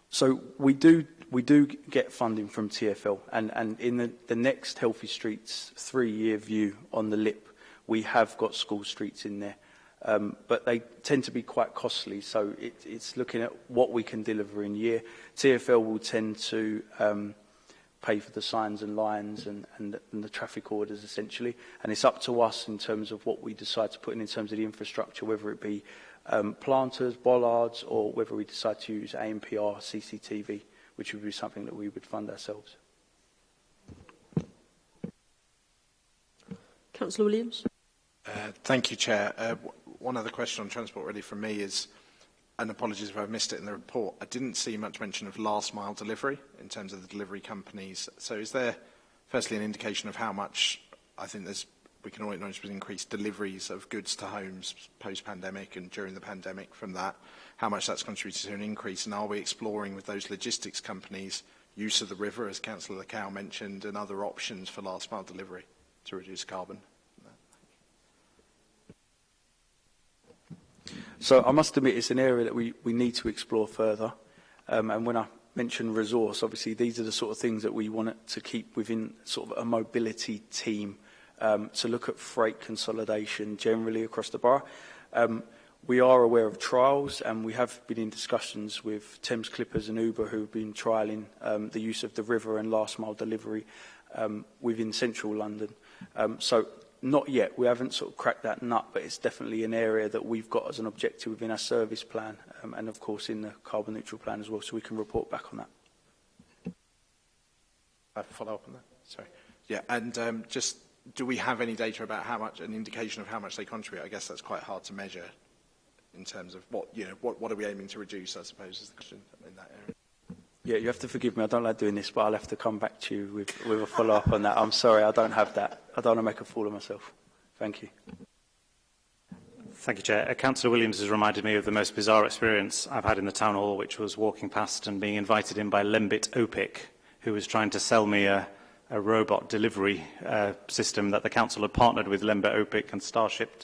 S11: So we do we do get funding from TFL, and and in the, the next Healthy Streets three-year view on the LIP, we have got school streets in there, um, but they tend to be quite costly. So it, it's looking at what we can deliver in year. TFL will tend to um, pay for the signs and lines and, and, and the traffic orders essentially, and it's up to us in terms of what we decide to put in in terms of the infrastructure, whether it be um, planters, bollards, or whether we decide to use AMPR, CCTV, which would be something that we would fund ourselves.
S1: Councillor Williams.
S9: Uh, thank you, Chair. Uh, one other question on transport really from me is, and apologies if I've missed it in the report, I didn't see much mention of last mile delivery in terms of the delivery companies. So is there firstly an indication of how much I think there's we can all acknowledge was increased deliveries of goods to homes post-pandemic and during the pandemic from that, how much that's contributed to an increase, and are we exploring with those logistics companies use of the river, as Councillor Lacow mentioned, and other options for last mile delivery to reduce carbon?
S11: So I must admit it's an area that we, we need to explore further. Um, and when I mention resource, obviously these are the sort of things that we want to keep within sort of a mobility team um, to look at freight consolidation generally across the borough. Um, we are aware of trials and we have been in discussions with Thames Clippers and Uber who have been trialling um, the use of the river and last mile delivery um, within central London. Um, so not yet. We haven't sort of cracked that nut, but it's definitely an area that we've got as an objective within our service plan um, and, of course, in the carbon neutral plan as well, so we can report back on that.
S9: I follow up on that. Sorry. Yeah, and um, just do we have any data about how much, an indication of how much they contribute? I guess that's quite hard to measure in terms of what, you know, what, what are we aiming to reduce, I suppose, is the question in that area.
S11: Yeah, you have to forgive me. I don't like doing this, but I'll have to come back to you with, with a follow-up on that. I'm sorry, I don't have that. I don't want to make a fool of myself. Thank you.
S4: Thank you, Chair. Uh, Councillor Williams has reminded me of the most bizarre experience I've had in the town hall, which was walking past and being invited in by Lembit Opic, who was trying to sell me a a robot delivery uh, system that the council had partnered with Lemba Opic and Starship,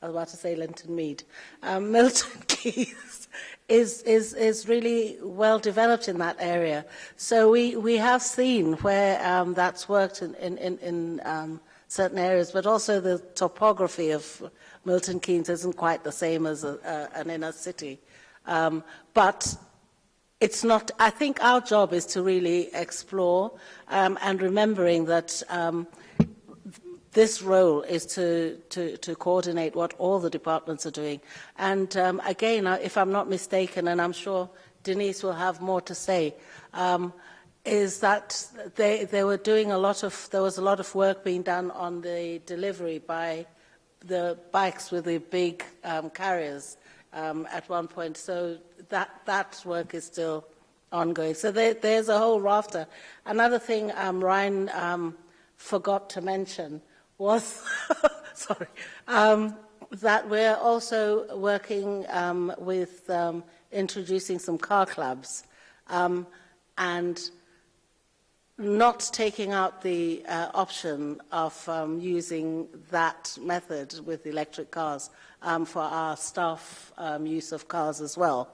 S4: I was
S3: about to say Linton Mead. Um, Milton Keys is, is, is really well developed in that area. So we, we have seen where um, that's worked in, in, in, in um, certain areas, but also the topography of Milton Keynes isn't quite the same as a, a, an inner city. Um, but it's not, I think our job is to really explore um, and remembering that um, – this role is to, to, to, coordinate what all the departments are doing. And um, again, uh, if I'm not mistaken, and I'm sure Denise will have more to say, um, is that they, they, were doing a lot of, there was a lot of work being done on the delivery by the bikes with the big um, carriers um, at one point. So that, that work is still ongoing. So there, there's a whole rafter. Another thing um, Ryan um, forgot to mention was, sorry, um, that we're also working um, with um, introducing some car clubs um, and not taking out the uh, option of um, using that method with electric cars um, for our staff use of cars as well.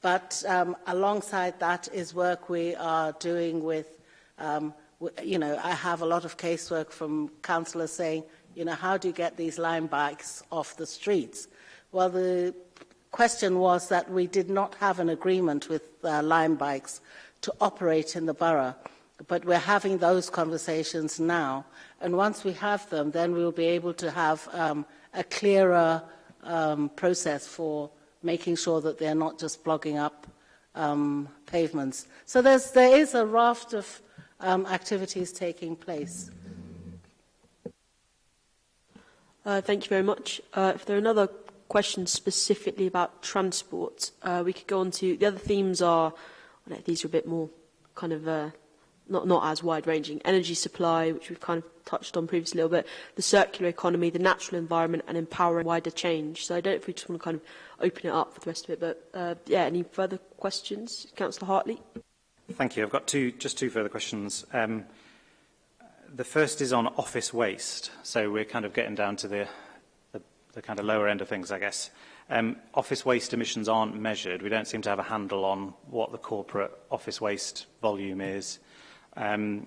S3: but alongside that is work we are doing with um, you know, I have a lot of casework from councillors saying, you know, how do you get these line bikes off the streets? Well, the question was that we did not have an agreement with uh, bikes to operate in the borough, but we're having those conversations now. And once we have them, then we'll be able to have um, a clearer um, process for making sure that they're not just blogging up um, pavements. So there is a raft of um, activities taking place.
S1: Uh, thank you very much. Uh, if there are another questions specifically about transport, uh, we could go on to the other themes are, well, these are a bit more kind of uh, not, not as wide-ranging, energy supply, which we've kind of touched on previously a little bit, the circular economy, the natural environment, and empowering wider change. So I don't know if we just want to kind of open it up for the rest of it, but uh, yeah, any further questions? Councillor Hartley?
S4: Thank you. I've got two, just two further questions. Um, the first is on office waste. So we're kind of getting down to the, the, the kind of lower end of things, I guess. Um, office waste emissions aren't measured. We don't seem to have a handle on what the corporate office waste volume is. Um,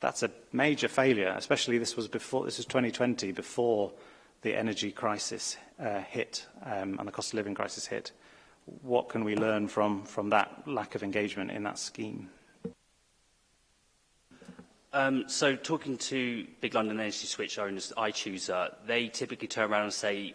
S5: that's
S4: a major failure, especially this was before this was 2020, before the energy crisis uh, hit um, and the cost of living crisis hit. What can we learn from, from that lack of engagement in that scheme?
S5: Um, so talking to big London Energy Switch owners, I choose, uh, they typically turn around and say,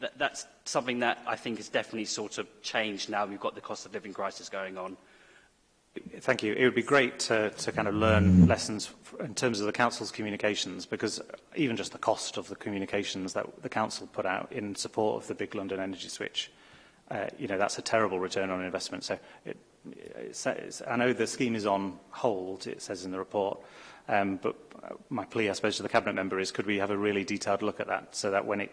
S5: that, that's something that I think is definitely sort of changed now we've got the cost of living crisis going on.
S4: Thank you. It would be great to, to kind of learn lessons in terms of the Council's communications, because even just the cost of the communications that the Council put out in support of the Big London Energy Switch, uh, you know, that's a terrible return on investment. So it, it says, I know the scheme is on hold, it says in the report, um, but my plea, I suppose, to the Cabinet member is could we have a really detailed look at that so that when it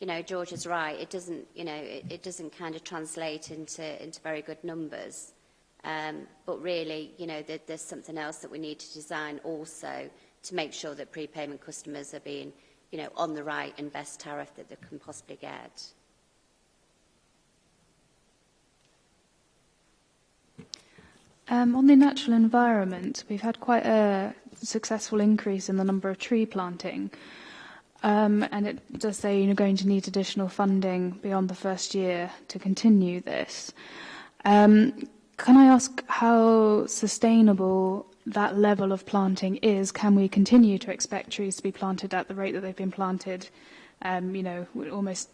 S4: you know,
S12: George is right. It doesn't, you know, it, it doesn't kind of translate into, into very good numbers. Um, but really, you know, there's something else that we need to design also to make sure that prepayment customers are being, you know, on the right and best tariff that they can possibly get.
S7: Um, on the natural environment, we've had quite a successful increase in the number of tree planting. Um, and it does say you're going to need additional funding beyond the first year to continue this. Um, can I ask how sustainable that level of planting is? Can we continue to expect trees to be planted at the rate that they've been planted, um, you know, almost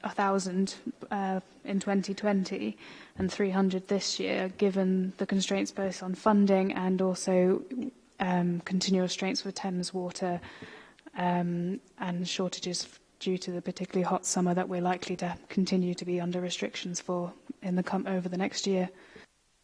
S7: 1,000 uh, in 2020 and 300 this year, given the constraints both on funding and also um, continual constraints for Thames Water um, and shortages due to the particularly hot summer that we're likely to continue to be under restrictions for in the com over the next year.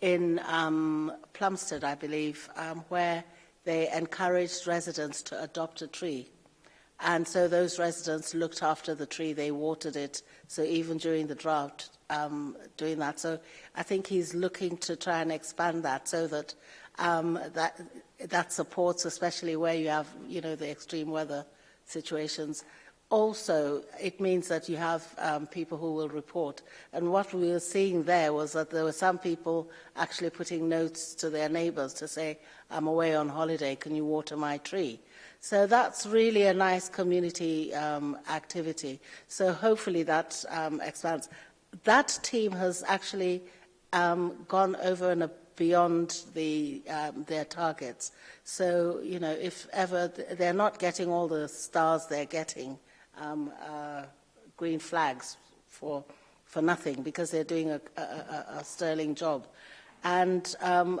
S3: in um, Plumstead, I believe, um, where they encouraged residents to adopt a tree. And so those residents looked after the tree, they watered it. So even during the drought, um, doing that. So I think he's looking to try and expand that so that um, that, that supports, especially where you have, you know, the extreme weather situations. Also, it means that you have um, people who will report. And what we were seeing there was that there were some people actually putting notes to their neighbours to say, I'm away on holiday, can you water my tree? So that's really a nice community um, activity. So hopefully that um, expands. That team has actually um, gone over and above beyond the, um, their targets. So, you know, if ever they're not getting all the stars they're getting, um, uh, green flags for, for nothing because they're doing a, a, a, sterling job. And um,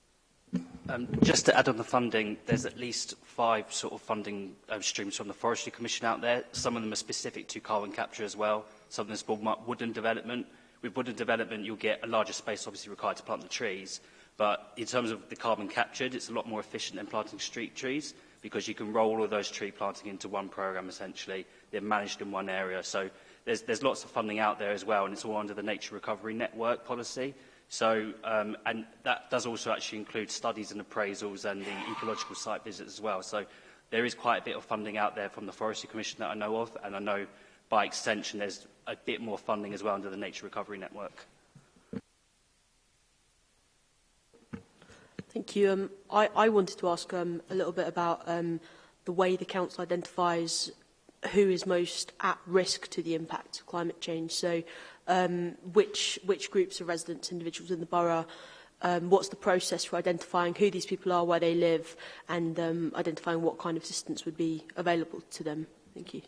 S3: Um, just to
S5: add on the funding, there's at least five sort of funding um, streams from the Forestry Commission out there. Some of them are specific to carbon capture as well. Some of them is for development. With woodland development, you'll get a larger space obviously required to plant the trees. But in terms of the carbon captured, it's a lot more efficient than planting street trees because you can roll all those tree planting into one program essentially. They're managed in one area. So there's, there's lots of funding out there as well, and it's all under the Nature Recovery Network policy. So, um, and that does also actually include studies and appraisals and the ecological site visits as well. So there is quite a bit of funding out there from the Forestry Commission that I know of, and I know by extension there's a bit more funding as well under the Nature Recovery Network.
S1: Thank you. Um, I, I wanted to ask um, a little bit about um, the way the Council identifies who is most at risk to the impact of climate change. So um, which, which groups of residents, individuals in the borough, um, what's the process for identifying who these people are, where they live, and um, identifying what kind of assistance would be available to them? Thank you.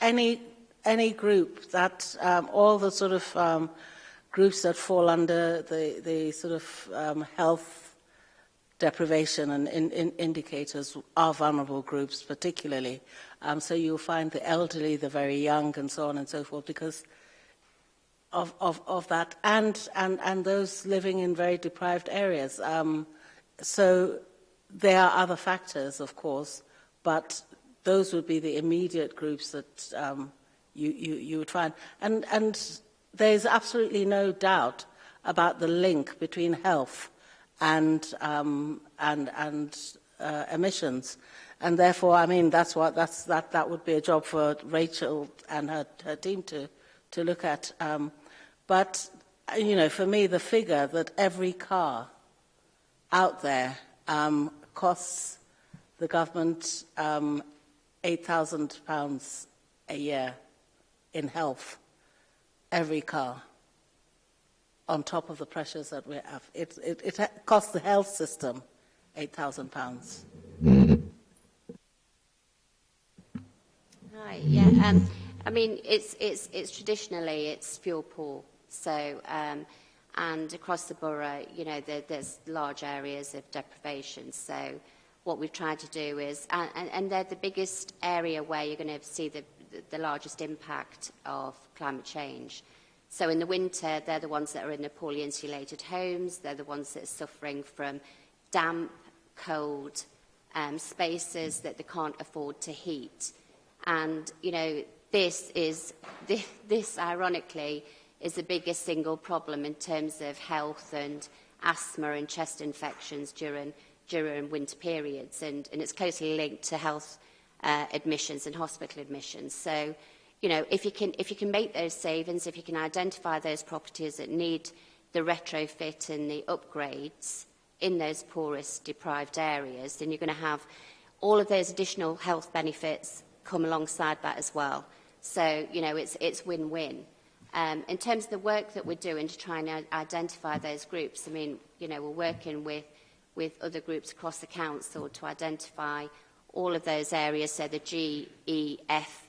S3: Any any group that um, all the sort of um, groups that fall under the, the sort of um, health deprivation and in, in indicators are vulnerable groups particularly. Um, so you'll find the elderly, the very young and so on and so forth because of, of, of that and, and, and those living in very deprived areas. Um, so there are other factors, of course, but those would be the immediate groups that um, you, you, you would find. And, and there's absolutely no doubt about the link between health and, um, and, and uh, emissions. And therefore, I mean, that's what, that's, that, that would be a job for Rachel and her, her team to, to look at. Um, but, you know, for me, the figure that every car out there um, costs the government um, £8,000 a year in health every car on top of the pressures that we have, It, it, it costs the health system £8,000.
S12: Right, yeah. Um, I mean, it's, it's, it's traditionally, it's fuel poor. So, um, and across the borough, you know, there, there's large areas of deprivation. So what we've tried to do is, and, and they're the biggest area where you're going to see the the largest impact of climate change. So in the winter, they're the ones that are in the poorly insulated homes. They're the ones that are suffering from damp, cold um, spaces that they can't afford to heat. And, you know, this is, this, this ironically, is the biggest single problem in terms of health and asthma and chest infections during, during winter periods. And, and it's closely linked to health Uh, admissions and hospital admissions. So, you know, if you, can, if you can make those savings, if you can identify those properties that need the retrofit and the upgrades in those poorest deprived areas, then you're going to have all of those additional health benefits come alongside that as well. So, you know, it's it's win-win. Um, in terms of the work that we're doing to try and uh, identify those groups, I mean, you know, we're working with with other groups across the council to identify all of those areas, so the G, E, F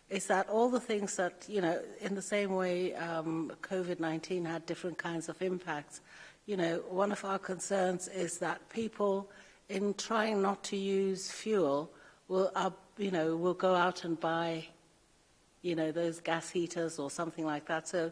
S3: is that all the things that, you know, in the same way um, COVID-19 had different kinds of impacts, you know, one of our concerns is that people, in trying not to use fuel, will, uh, you know, will go out and buy, you know, those gas heaters or something like that. So,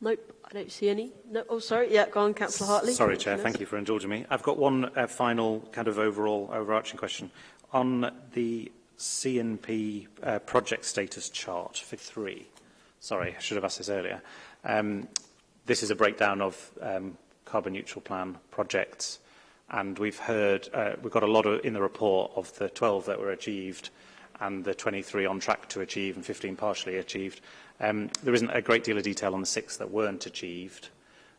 S1: Nope, I don't see any. No, oh, sorry. Yeah, go on, Councillor Hartley.
S4: Sorry, Chair. Thank you for indulging me. I've got one uh, final kind of overall overarching question. On the CNP uh, project status chart for three, sorry, I should have asked this earlier. Um, This is a breakdown of um, carbon neutral plan projects. And we've heard, uh, we've got a lot of, in the report of the 12 that were achieved and the 23 on track to achieve and 15 partially achieved. Um, there isn't a great deal of detail on the six that weren't achieved.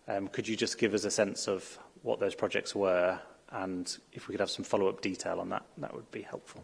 S4: Um, could you just give us a sense of what those projects were and if we could have some follow-up detail on that, that would be helpful.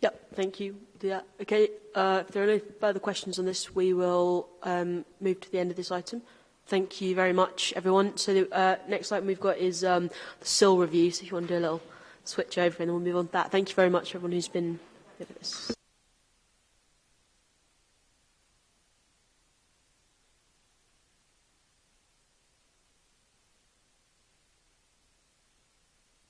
S1: Yep, thank you. Yeah, okay. Uh, if there are no further questions on this, we will um, move to the end of this item. Thank you very much, everyone. So the uh, next item we've got is um, the SIL review, so if you want to do a little switch over and then we'll move on to that. Thank you very much, everyone who's been with us.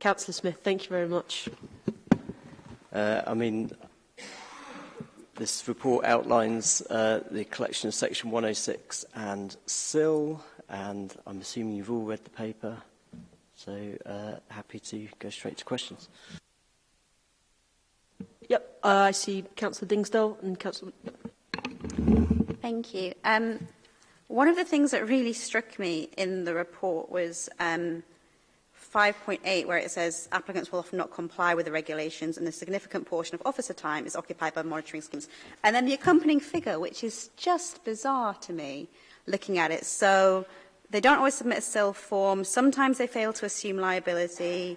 S1: Councillor Smith, thank you very much.
S13: Uh, I mean, This report outlines uh, the collection of Section 106 and SIL, and I'm assuming you've all read the paper, so uh, happy to go straight to questions.
S1: Yep, uh, I see Councillor Dingsdale and Councillor...
S10: Thank you. Um, one of the things that really struck me in the report was um, 5.8 where it says applicants will often not comply with the regulations and a significant portion of officer time is occupied by monitoring schemes. And then the accompanying figure, which is just bizarre to me looking at it. So they don't always submit a self form. Sometimes they fail to assume liability.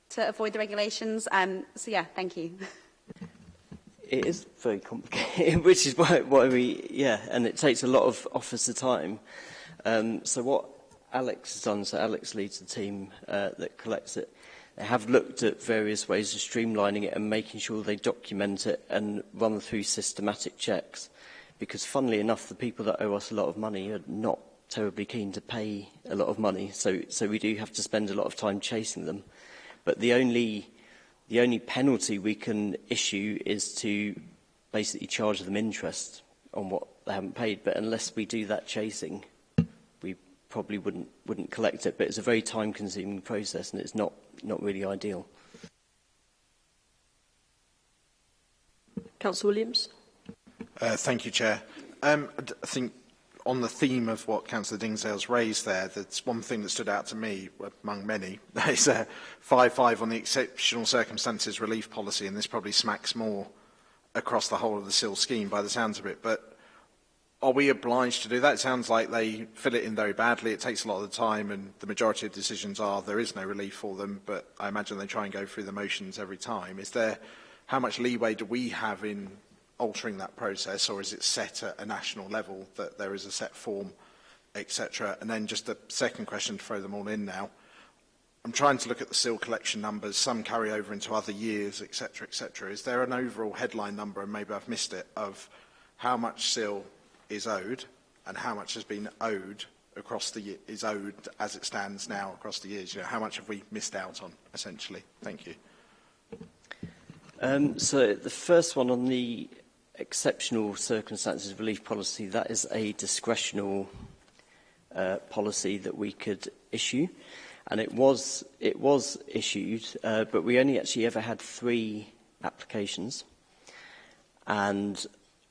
S10: to avoid the regulations? Um, so yeah, thank you.
S13: it is very complicated, which is why, why we, yeah, and it takes a lot of officer time. Um, so what Alex has done, so Alex leads the team uh, that collects it, they have looked at various ways of streamlining it and making sure they document it and run through systematic checks. Because funnily enough, the people that owe us a lot of money are not terribly keen to pay a lot of money. So, so we do have to spend a lot of time chasing them. But the only the only penalty we can issue is to basically charge them interest on what they haven't paid. But unless we do that chasing, we probably wouldn't, wouldn't collect it. But it's a very time-consuming process, and it's not, not really ideal.
S1: Councillor Williams.
S9: Uh, thank you, Chair. Um, I think on the theme of what Councillor Dingsale's raised there, that's one thing that stood out to me, among many, is 5-5 uh, on the exceptional circumstances relief policy, and this probably smacks more across the whole of the SIL scheme by the sounds of it. But are we obliged to do that? It sounds like they fill it in very badly. It takes a lot of the time, and the majority of decisions are there is no relief for them, but I imagine they try and go through the motions every time. Is there, how much leeway do we have in altering that process or is it set at a national level that there is a set form, etc. And then just a second question to throw them all in now. I'm trying to look at the seal collection numbers. Some carry over into other years, etc., etc. Is there an overall headline number, and maybe I've missed it, of how much seal is owed and how much has been owed across the year, is owed as it stands now across the years? You know, how much have we missed out on, essentially? Thank you.
S13: Um, so the first one on the exceptional circumstances relief policy, that is a discretional uh, policy that we could issue. And it was, it was issued, uh, but we only actually ever had three applications. And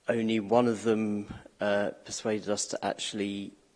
S13: only one of them uh, persuaded us to actually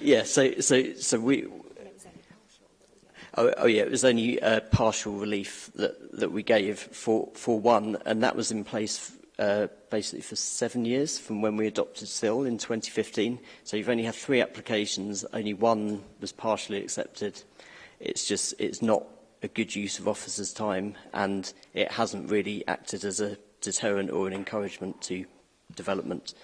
S13: yeah, so, so, so we... Oh, oh yeah, it was only uh, partial relief that, that we gave for, for one, and that was in place uh, basically for seven years from when we adopted SIL in 2015. So you've only had three applications, only one was partially accepted. It's just, it's not a good use of officers' time and it hasn't really acted as a deterrent or an encouragement to development.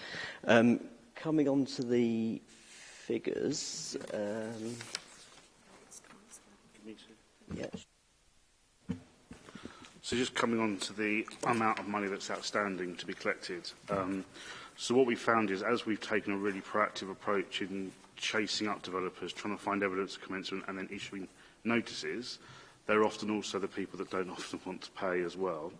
S13: Um, coming on to the figures. Um, yeah.
S14: So just coming on to the amount of money that's outstanding to be collected. Um, so what we found is as we've taken a really proactive approach in chasing up developers, trying to find evidence of commencement and then issuing notices, they're often also the people that don't often want to pay as well.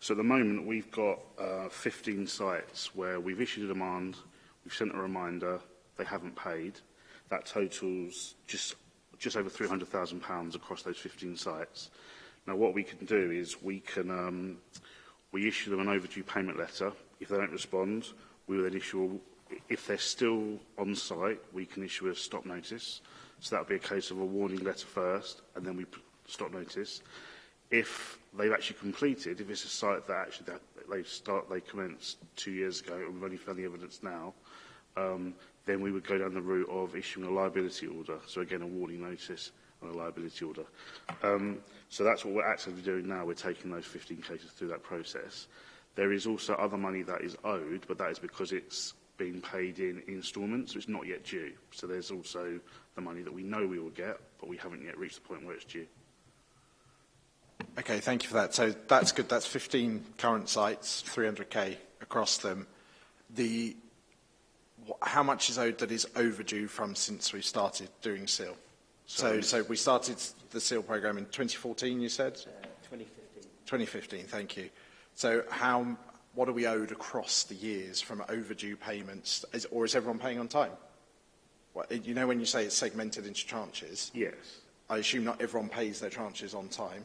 S14: So at the moment we've got uh, 15 sites where we've issued a demand, we've sent a reminder, they haven't paid. That totals just just over £300,000 across those 15 sites. Now, what we can do is we can um, we issue them an overdue payment letter. If they don't respond, we will then issue, if they're still on site, we can issue a stop notice. So that would be a case of a warning letter first, and then we stop notice. If they've actually completed, if it's a site that actually that they start, they commenced two years ago, and we've only found the evidence now, um, then we would go down the route of issuing a liability order. So again, a warning notice and a liability order. Um, So that's what we're actively doing now. We're taking those 15 cases through that process. There is also other money that is owed, but that is because it's been paid in instalments, so it's not yet due. So there's also the money that we know we will get, but we haven't yet reached the point where it's due.
S9: Okay, thank you for that. So that's good. That's 15 current sites, 300k across them. The how much is owed that is overdue from since we started doing SEAL? So, so, we started the SEAL program in 2014, you said?
S13: Uh, 2015.
S9: 2015, thank you. So how, what are we owed across the years from overdue payments, is, or is everyone paying on time? Well, you know when you say it's segmented into tranches?
S14: Yes.
S9: I assume not everyone pays their tranches on time.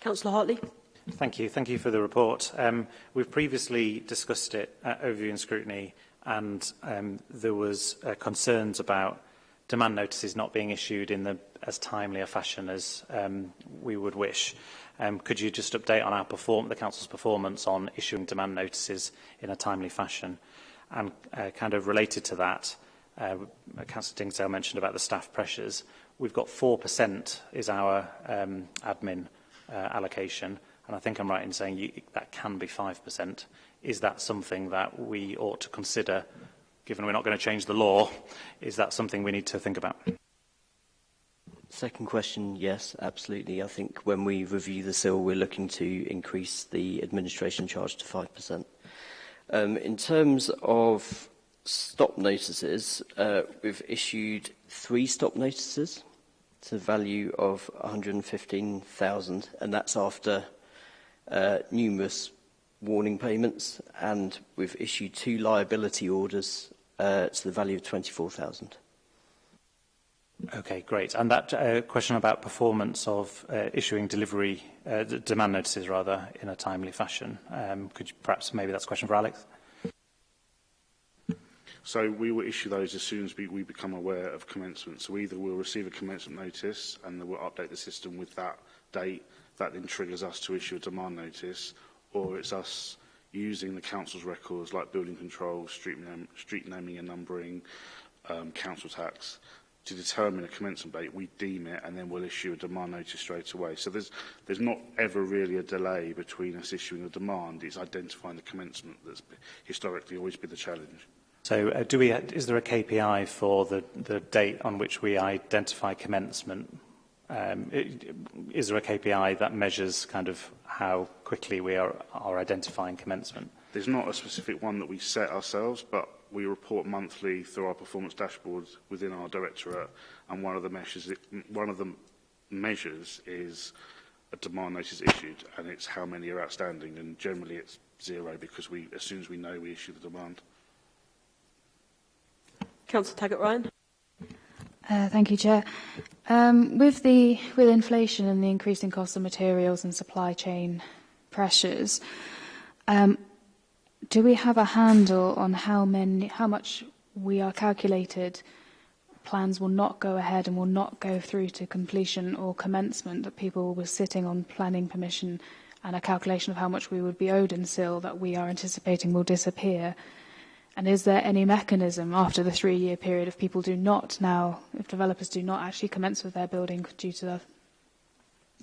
S1: Councillor Hartley.
S4: Thank you. Thank you for the report. Um, we've previously discussed it at overview and scrutiny and um, there was uh, concerns about demand notices not being issued in the as timely a fashion as um, we would wish. Um, could you just update on our perform the Council's performance on issuing demand notices in a timely fashion? And uh, kind of related to that, uh, Councillor Dingsdale mentioned about the staff pressures. We've got 4% is our um, admin uh, allocation, and I think I'm right in saying you, that can be 5%. Is that something that we ought to consider, given we're not going to change the law? Is that something we need to think about?
S13: Second question, yes, absolutely. I think when we review the SIL, we're looking to increase the administration charge to 5%. Um, in terms of stop notices, uh, we've issued three stop notices to the value of 115,000, and that's after uh, numerous warning payments, and we've issued two liability orders uh, to the value of 24,000.
S4: Okay, great. And that uh, question about performance of uh, issuing delivery, uh, demand notices rather, in a timely fashion. Um, could you perhaps, maybe that's a question for Alex?
S14: So we will issue those as soon as we, we become aware of commencement. So either we'll receive a commencement notice and then we'll update the system with that date. That then triggers us to issue a demand notice or it's us using the council's records like building control, street, name, street naming and numbering, um, council tax, to determine a commencement date, we deem it, and then we'll issue a demand notice straight away. So there's, there's not ever really a delay between us issuing a demand. It's identifying the commencement that's historically always been the challenge.
S4: So uh, do we, is there a KPI for the, the date on which we identify commencement? Um, is there a KPI that measures kind of how quickly we are, are identifying commencement?
S14: There's not a specific one that we set ourselves, but we report monthly through our performance dashboards within our directorate, and one of the measures, one of the measures is a demand notice issued, and it's how many are outstanding, and generally it's zero because we, as soon as we know, we issue the demand.
S1: Councillor Taggart Ryan.
S7: Uh, thank you, Chair. Um, with the with inflation and the increasing cost of materials and supply chain pressures, um, do we have a handle on how many, how much we are calculated plans will not go ahead and will not go through to completion or commencement, that people were sitting on planning permission and a calculation of how much we would be owed in SIL that we are anticipating will disappear? And is there any mechanism after the three-year period if people do not now, if developers do not actually commence with their building due to the,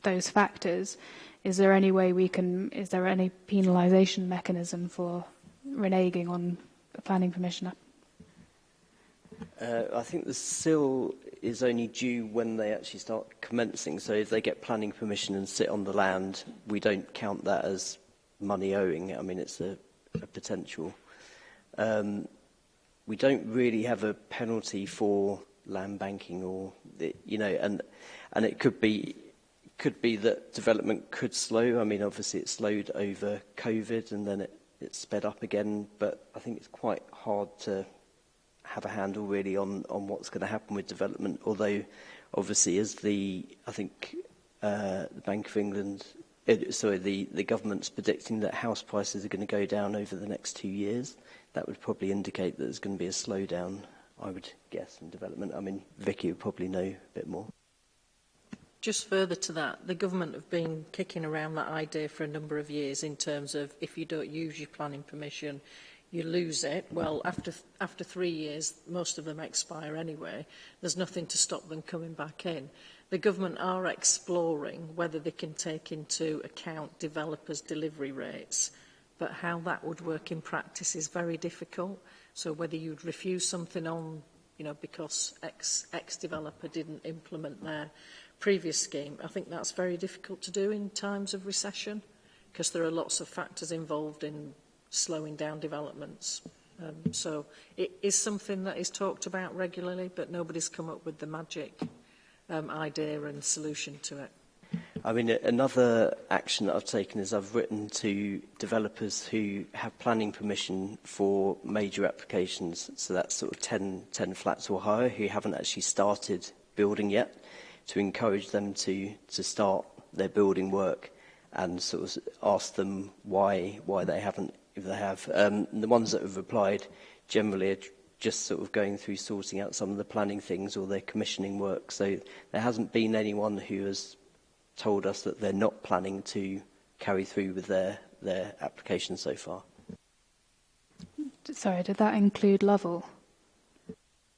S7: those factors, is there any way we can, is there any penalisation mechanism for reneging on a planning permission?
S13: Uh, I think the sill is only due when they actually start commencing. So if they get planning permission and sit on the land, we don't count that as money owing. I mean, it's a, a potential. Um, we don't really have a penalty for land banking or, the, you know, and, and it could be, could be that development could slow. I mean, obviously it slowed over COVID and then it it's sped up again, but I think it's quite hard to have a handle really on, on what's going to happen with development, although obviously as the, I think, uh, the Bank of England, it, uh, sorry, the, the government's predicting that house prices are going to go down over the next two years. That would probably indicate that there's going to be a slowdown, I would guess, in development. I mean, Vicky would probably know a bit more.
S15: Just further to that, the government have been kicking around that idea for a number of years in terms of if you don't use your planning permission, you lose it. Well, after, th after three years, most of them expire anyway. There's nothing to stop them coming back in. The government are exploring whether they can take into account developers' delivery rates, but how that would work in practice is very difficult. So whether you'd refuse something on, you know, because X, X developer didn't implement their previous scheme. I think that's very difficult to do in times of recession because there are lots of factors involved in slowing down developments. Um, so it is something that is talked about regularly, but nobody's come up with the magic um, idea and solution to it.
S13: I mean, another action that I've taken is I've written to developers who have planning permission for major applications. So that's sort of 10, 10 flats or higher who haven't actually started building yet to encourage them to, to start their building work and sort of ask them why, why they haven't, if they have. Um, the ones that have replied generally are just sort of going through sorting out some of the planning things or their commissioning work. So there hasn't been anyone who has told us that they're not planning to carry through with their, their application so far.
S7: Sorry, did that include Lovell?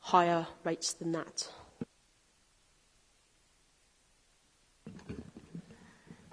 S1: higher rates than that.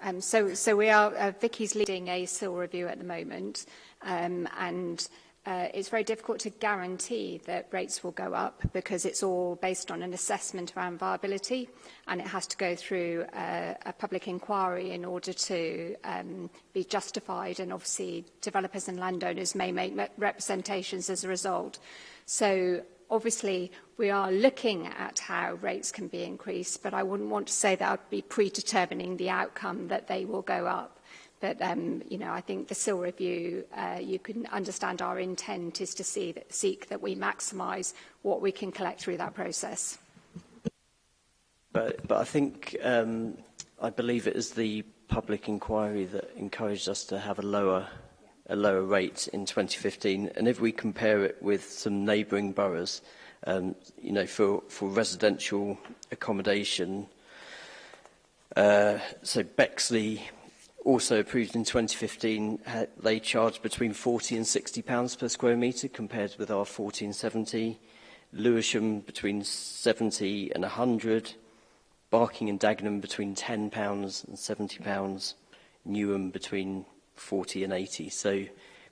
S2: Um, so, so we are, uh, Vicky's leading a SIL review at the moment, um, and uh, it's very difficult to guarantee that rates will go up because it's all based on an assessment around viability and it has to go through a, uh, a public inquiry in order to um, be justified and obviously developers and landowners may make representations as a result. So Obviously, we are looking at how rates can be increased, but I wouldn't want to say that I'd be predetermining the outcome that they will go up. But, um, you know, I think the SIL review, uh, you can understand our intent is to see that, seek that we maximise what we can collect through that process.
S13: But, but I think, um, I believe it is the public inquiry that encouraged us to have a lower a lower rate in 2015. And if we compare it with some neighbouring boroughs, um, you know, for, for residential accommodation, uh, so Bexley also approved in 2015, they charged between 40 and 60 pounds per square metre compared with our 40 and 70. Lewisham between 70 and 100, Barking and Dagenham between 10 pounds and 70 pounds, Newham between 40 and 80. So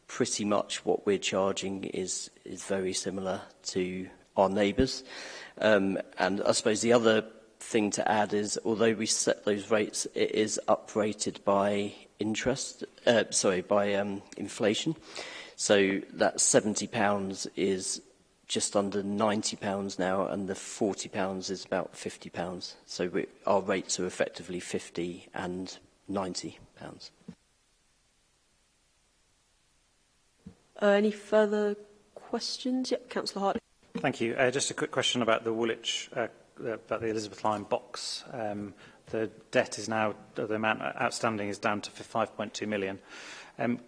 S13: pretty much what we're charging is, is very similar to our neighbours. Um, and I suppose the other thing to add is, although we set those rates, it is uprated by interest, uh, sorry, by um, inflation. So that £70 is just under £90 now, and the £40 is about £50. So we, our rates are effectively 50 and £90.
S1: Uh, any further questions? Yeah, Councillor Hart.
S4: Thank you. Uh, just a quick question about the Woolwich, uh, uh, about the Elizabeth Line box. Um, the debt is now, the amount outstanding is down to 5.2 million. Um,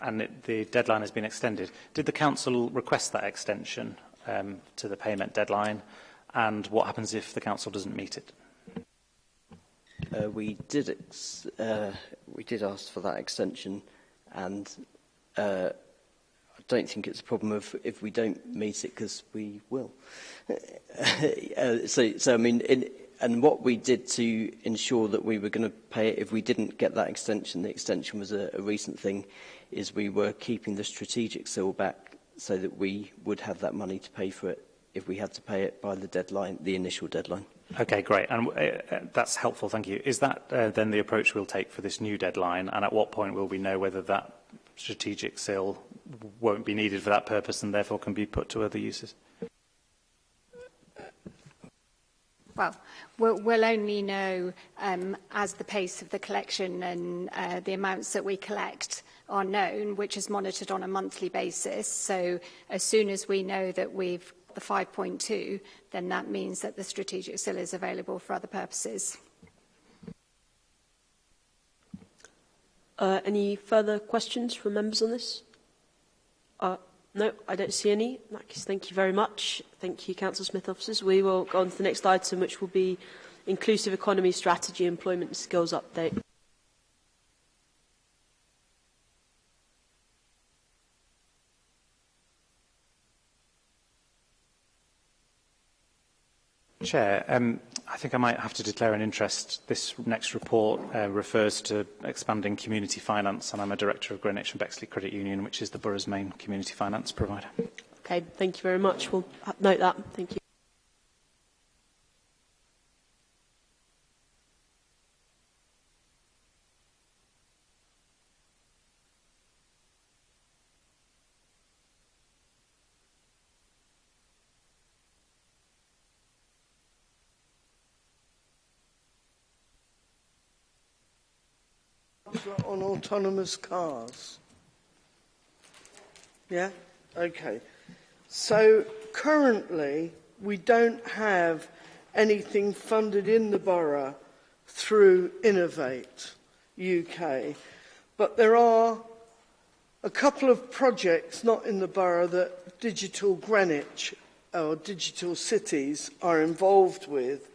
S4: and it, the deadline has been extended. Did the council request that extension um, to the payment deadline? And what happens if the council doesn't meet it?
S13: Uh, we did uh, we did ask for that extension, and uh, don't think it's a problem of if we don't meet it because we will. uh, so, so I mean, in, and what we did to ensure that we were going to pay it if we didn't get that extension, the extension was a, a recent thing, is we were keeping the strategic seal back so that we would have that money to pay for it if we had to pay it by the deadline, the initial deadline.
S4: Okay, great. And uh, uh that's helpful, thank you. Is that uh, then the approach we'll take for this new deadline? And at what point will we know whether that strategic sale won't be needed for that purpose and therefore can be put to other uses?
S2: Well, we'll, we'll only know um, as the pace of the collection and uh, the amounts that we collect are known, which is monitored on a monthly basis. So as soon as we know that we've the 5.2, then that means that the strategic still is available for other purposes.
S1: Uh, any further questions from members on this? Uh, no, I don't see any. In that case, thank you very much. Thank you, Council Smith officers. We will go on to the next item, which will be inclusive economy strategy, employment and skills update.
S4: Chair, um, I think I might have to declare an interest. This next report uh, refers to expanding community finance, and I'm a director of Greenwich and Bexley Credit Union, which is the borough's main community finance provider.
S1: Okay, thank you very much. We'll note that. Thank you.
S16: on autonomous cars? Yeah? Okay. So currently, we don't have anything funded in the borough through Innovate UK. But there are a couple of projects not in the borough that Digital Greenwich or Digital Cities are involved with.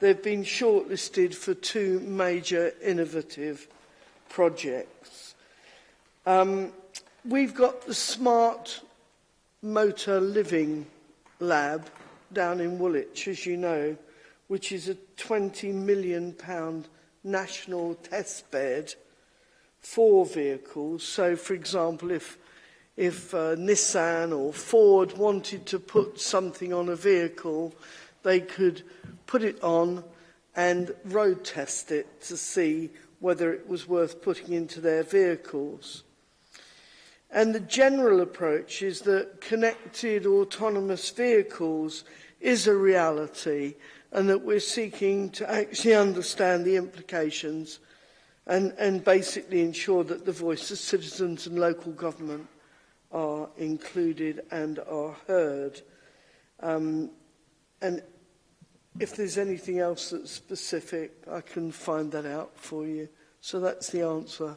S16: They've been shortlisted for two major innovative projects. Um, we've got the Smart Motor Living Lab down in Woolwich, as you know, which is a £20 million national testbed for vehicles. So, for example, if, if uh, Nissan or Ford wanted to put something on a vehicle, they could put it on and road test it to see whether it was worth putting into their vehicles. And the general approach is that connected autonomous vehicles is a reality and that we're seeking to actually understand the implications and, and basically ensure that the voice of citizens and local government are included and are heard. Um, and If there's anything else that's specific, I can find that out for you. So that's the answer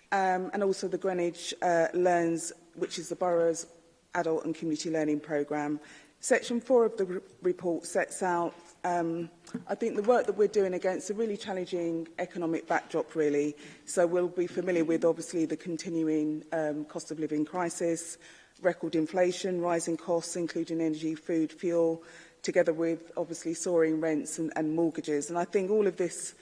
S1: um, and
S17: also the Greenwich uh, Learns, which is the borough's adult and community learning programme. Section 4 of the report sets out, um, I think, the work that we're doing against a really challenging economic backdrop, really. So we'll be familiar with, obviously, the continuing um, cost of living crisis, record inflation, rising costs, including energy, food, fuel, together with, obviously, soaring rents and, and mortgages. And I think all of this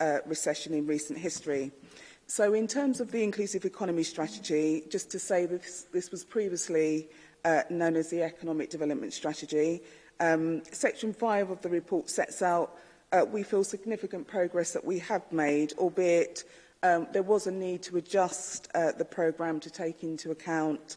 S17: uh, recession in recent history. So in terms of the inclusive economy strategy, just to say this, this was previously uh, known as the economic development strategy. Um, section 5 of the report sets out, uh, we feel, significant progress that we have made, albeit um, there was a need to adjust uh, the programme to take into account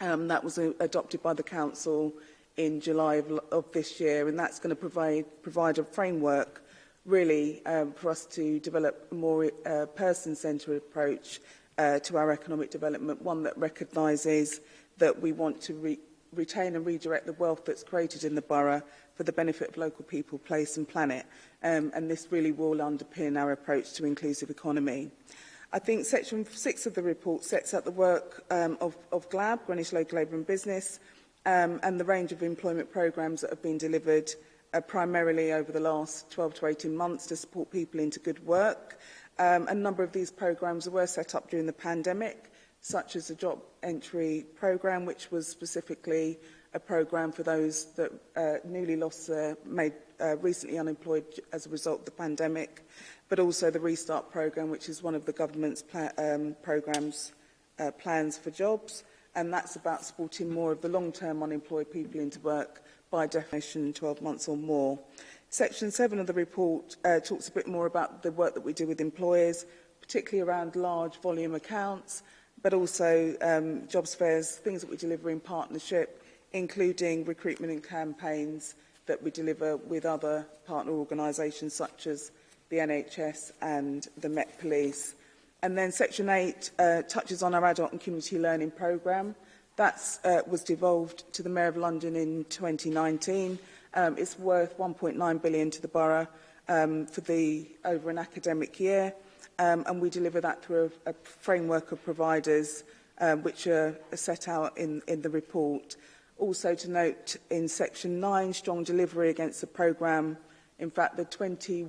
S17: Um, that was a, uh, adopted by the council in July of, of this year, and that's going to provide, provide a framework really um, for us to develop a more uh, person-centred approach uh, to our economic development, one that recognises that we want to re retain and redirect the wealth that's created in the borough for the benefit of local people, place and planet. Um, and this really will underpin our approach to inclusive economy. I think section 6 of the report sets out the work um, of, of GLAB, Greenwich Local Labour and Business, um, and the range of employment programmes that have been delivered uh, primarily over the last 12 to 18 months to support people into good work. Um, a number of these programs were set up during the pandemic, such as the job entry program, which was specifically a program for those that uh, newly lost their, uh, made uh, recently unemployed as a result of the pandemic, but also the Restart program, which is one of the government's pla um, programs uh, plans for jobs. And that's about supporting more of the long-term unemployed people into work by definition 12 months or more. Section 7 of the report uh, talks a bit more about the work that we do with employers, particularly around large volume accounts, but also um, jobs fairs, things that we deliver in partnership, including recruitment and campaigns that we deliver with other partner organisations such as the NHS and the Met Police. And then Section 8 uh, touches on our adult and community learning programme, That uh, was devolved to the Mayor of London in 2019. Um, it's worth 1.9 billion to the borough um, for the over an academic year, um, and we deliver that through a, a framework of providers um, which are, are set out in, in the report. Also to note in section 9, strong delivery against the programme. In fact, the 2021-22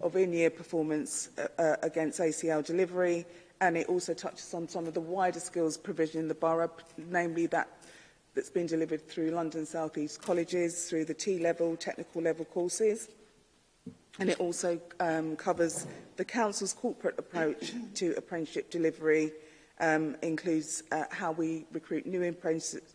S17: of in-year performance uh, uh against ACL delivery, and it also touches on some of the wider skills provision in the borough, namely that that's been delivered through London South East colleges, through the T-level, technical level courses and it also um, covers the Council's corporate approach to apprenticeship delivery, um, includes uh, how we recruit new apprentices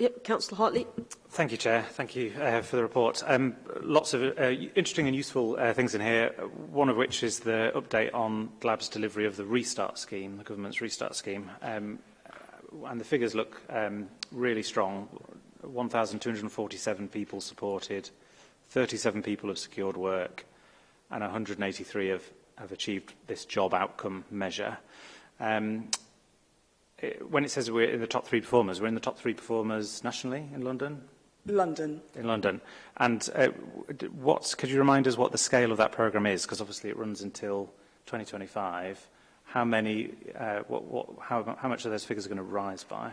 S1: Yep, Councillor Hartley.
S4: Thank you, Chair. Thank you uh, for the report. Um, lots of uh, interesting and useful uh, things in here, one of which is the update on GLAB's delivery of the restart scheme, the government's restart scheme. Um, and the figures look um, really strong, 1,247 people supported, 37 people have secured work, and 183 have, have achieved this job outcome measure. Um, it, when it says we're in the top three performers, we're in the top three performers nationally in London?
S17: London.
S4: In London. And uh, what's, could you remind us what the scale of that programme is? Because obviously it runs until 2025. How many, uh, what, what, how, how much of those figures are going to rise by?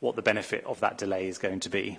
S4: what the benefit of that delay is going to be?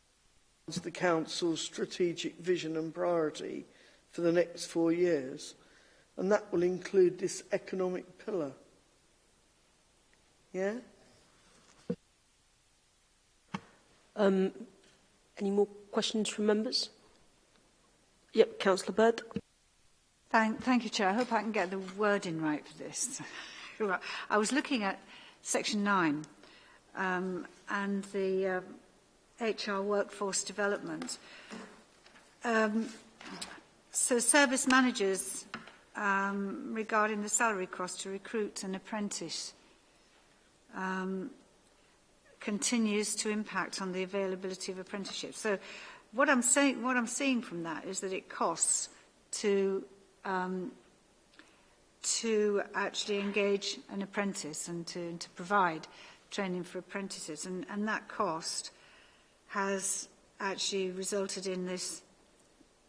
S16: to the Council's strategic vision and priority for the next four years, and that will include this economic pillar. Yeah?
S1: Um, any more questions from members? Yep, Councillor Bird.
S6: Thank, thank you, Chair. I hope I can get the wording right for this. I was looking at section 9 um, and the... Uh, HR workforce development. Um, so service managers um, regarding the salary cost to recruit an apprentice um, continues to impact on the availability of apprenticeships. So what I'm saying, what I'm seeing from that is that it costs to um, to actually engage an apprentice and to, and to provide training for apprentices, and, and that cost has actually resulted in this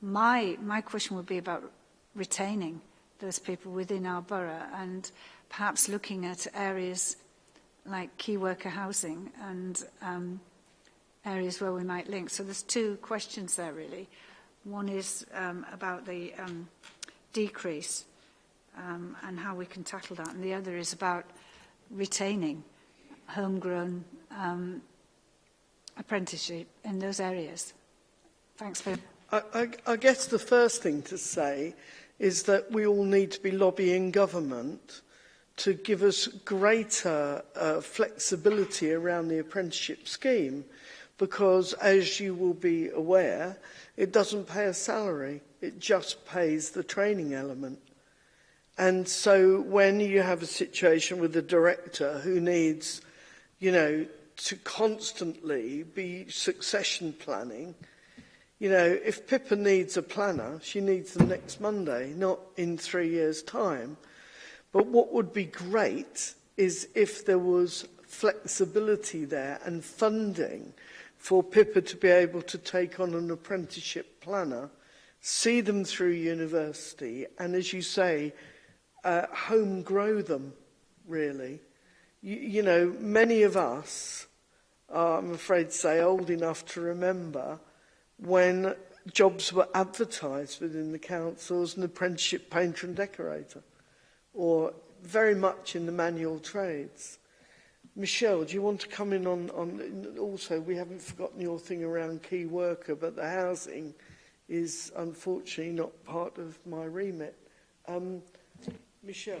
S6: my, my question would be about retaining those people within our borough and perhaps looking at areas like key worker housing and um, areas where we might link. So there's two questions there really. One is um, about the um, decrease um, and how we can tackle that. And the other is about retaining homegrown um, apprenticeship in those areas. Thanks, for...
S16: I, I, I guess the first thing to say is that we all need to be lobbying government to give us greater uh, flexibility around the apprenticeship scheme because, as you will be aware, it doesn't pay a salary, it just pays the training element. And so when you have a situation with a director who needs, you know, to constantly be succession planning. You know, if Pippa needs a planner, she needs them next Monday, not in three years' time. But what would be great is if there was flexibility there and funding for Pippa to be able to take on an apprenticeship planner, see them through university, and as you say, uh, home grow them, really you, you know, many of us are, I'm afraid to say, old enough to remember when jobs were advertised within the council as an apprenticeship painter and decorator, or very much in the manual trades. Michelle, do you want to come in on, on also, we haven't forgotten your thing around key worker, but the housing is unfortunately not part of my remit. Um, Michelle.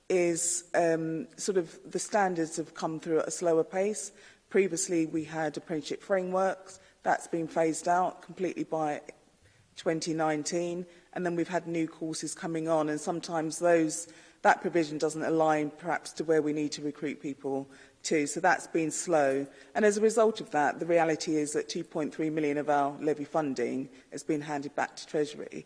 S17: is um, sort of the standards have come through at a slower pace. Previously we had apprenticeship frameworks, That's been phased out completely by 2019. And then we've had new courses coming on. And sometimes those that provision doesn't align perhaps to where we need to recruit people to. So that's been slow. And as a result of that, the reality is that 2.3 million of our levy funding has been handed back to Treasury.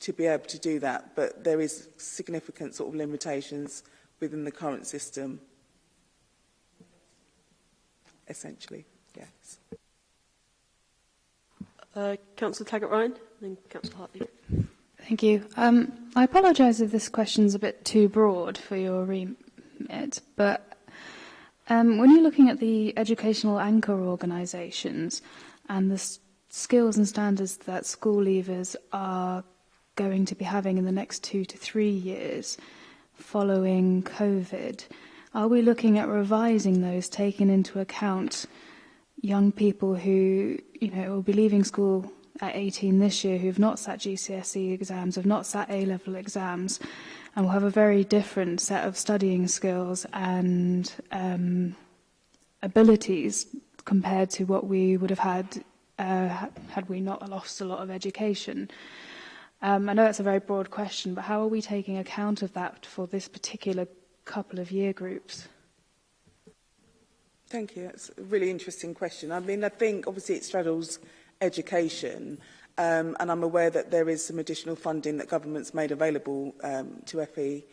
S17: to be able to do that, but there is significant sort of limitations within the current system, essentially, yes.
S1: Uh, Councillor Taggart-Ryan, then Councillor Hartley.
S7: Thank you. Um, I apologise if this question's a bit too broad for your re it, but um, when you're looking at the educational anchor organisations and the skills and standards that school leavers are going to be having in the next two to three years following COVID, are we looking at revising those, taking into account young people who, you know, will be leaving school at 18 this year who've not sat GCSE exams, have not sat A-level exams, and will have a very different set of studying skills and um, abilities compared to what we would have had uh, had we not lost a lot of education. Um, I know that's a very broad question, but how are we taking account of that for this particular couple of year groups?
S17: Thank you. That's a really interesting question. I mean, I think obviously it straddles education Um, and I'm aware that there is some additional funding that government's made available um, to FE,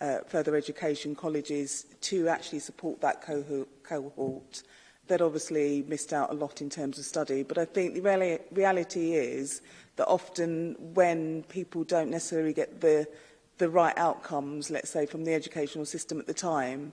S17: uh, further education colleges, to actually support that cohort. that obviously missed out a lot in terms of study. But I think the reali reality is that often when people don't necessarily get the, the right outcomes, let's say, from the educational system at the time,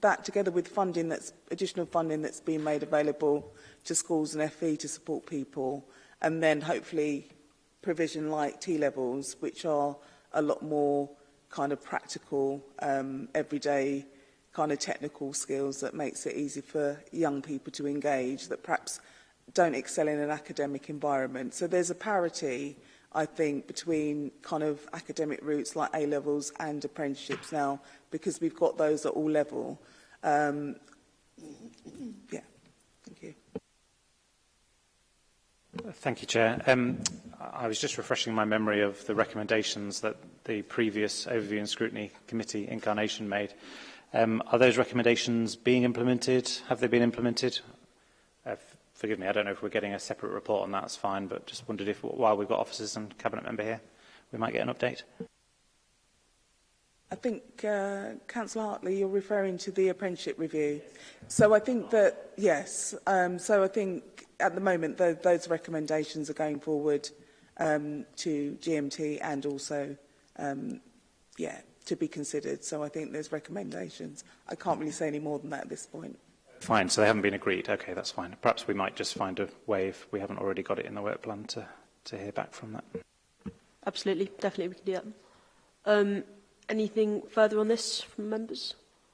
S17: that together with funding that's, additional funding that's been made available to schools and FE to support people and then hopefully provision like T-levels, which are a lot more kind of practical, um, everyday kind of technical skills that makes it easy for young people to engage that perhaps don't excel in an academic environment. So there's a parity, I think, between kind of academic routes like A-levels and apprenticeships now because we've got those at all level. Um, yeah. Thank you,
S4: Chair. Um, I was just refreshing my memory of the recommendations that the previous Overview and Scrutiny Committee incarnation made. Um, are those recommendations being implemented? Have they been implemented? Uh, forgive me, I don't know if we're getting a separate report on that, it's fine, but just wondered if while we've got officers and Cabinet Member here, we might get an update.
S17: I think, uh, Councillor Hartley, you're referring to the apprenticeship review. So I think that, yes, um, so I think at the moment, though, those recommendations are going forward um, to GMT and also, um, yeah, to be considered. So I think there's recommendations. I can't really say any more than that at this point.
S4: Fine, so they haven't been agreed. Okay, that's fine. Perhaps we might just find a way, if we haven't already got it in the work plan, to, to hear back from that.
S1: Absolutely, definitely we can do that. Um, anything further on this from members?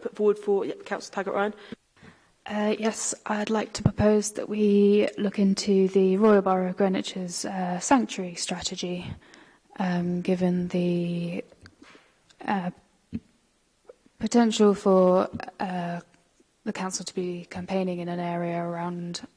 S1: put forward for yep, Councillor Taggart-Ryan.
S7: Uh, yes, I'd like to propose that we look into the Royal Borough of Greenwich's uh, sanctuary strategy, um, given the uh, potential for uh, the council to be campaigning in an area around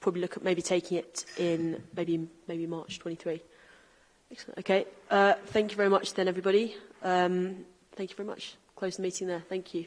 S1: probably look at maybe taking it in maybe maybe March 23. Excellent. Okay. Uh, thank you very much then, everybody. Um, thank you very much. Close the meeting there. Thank you.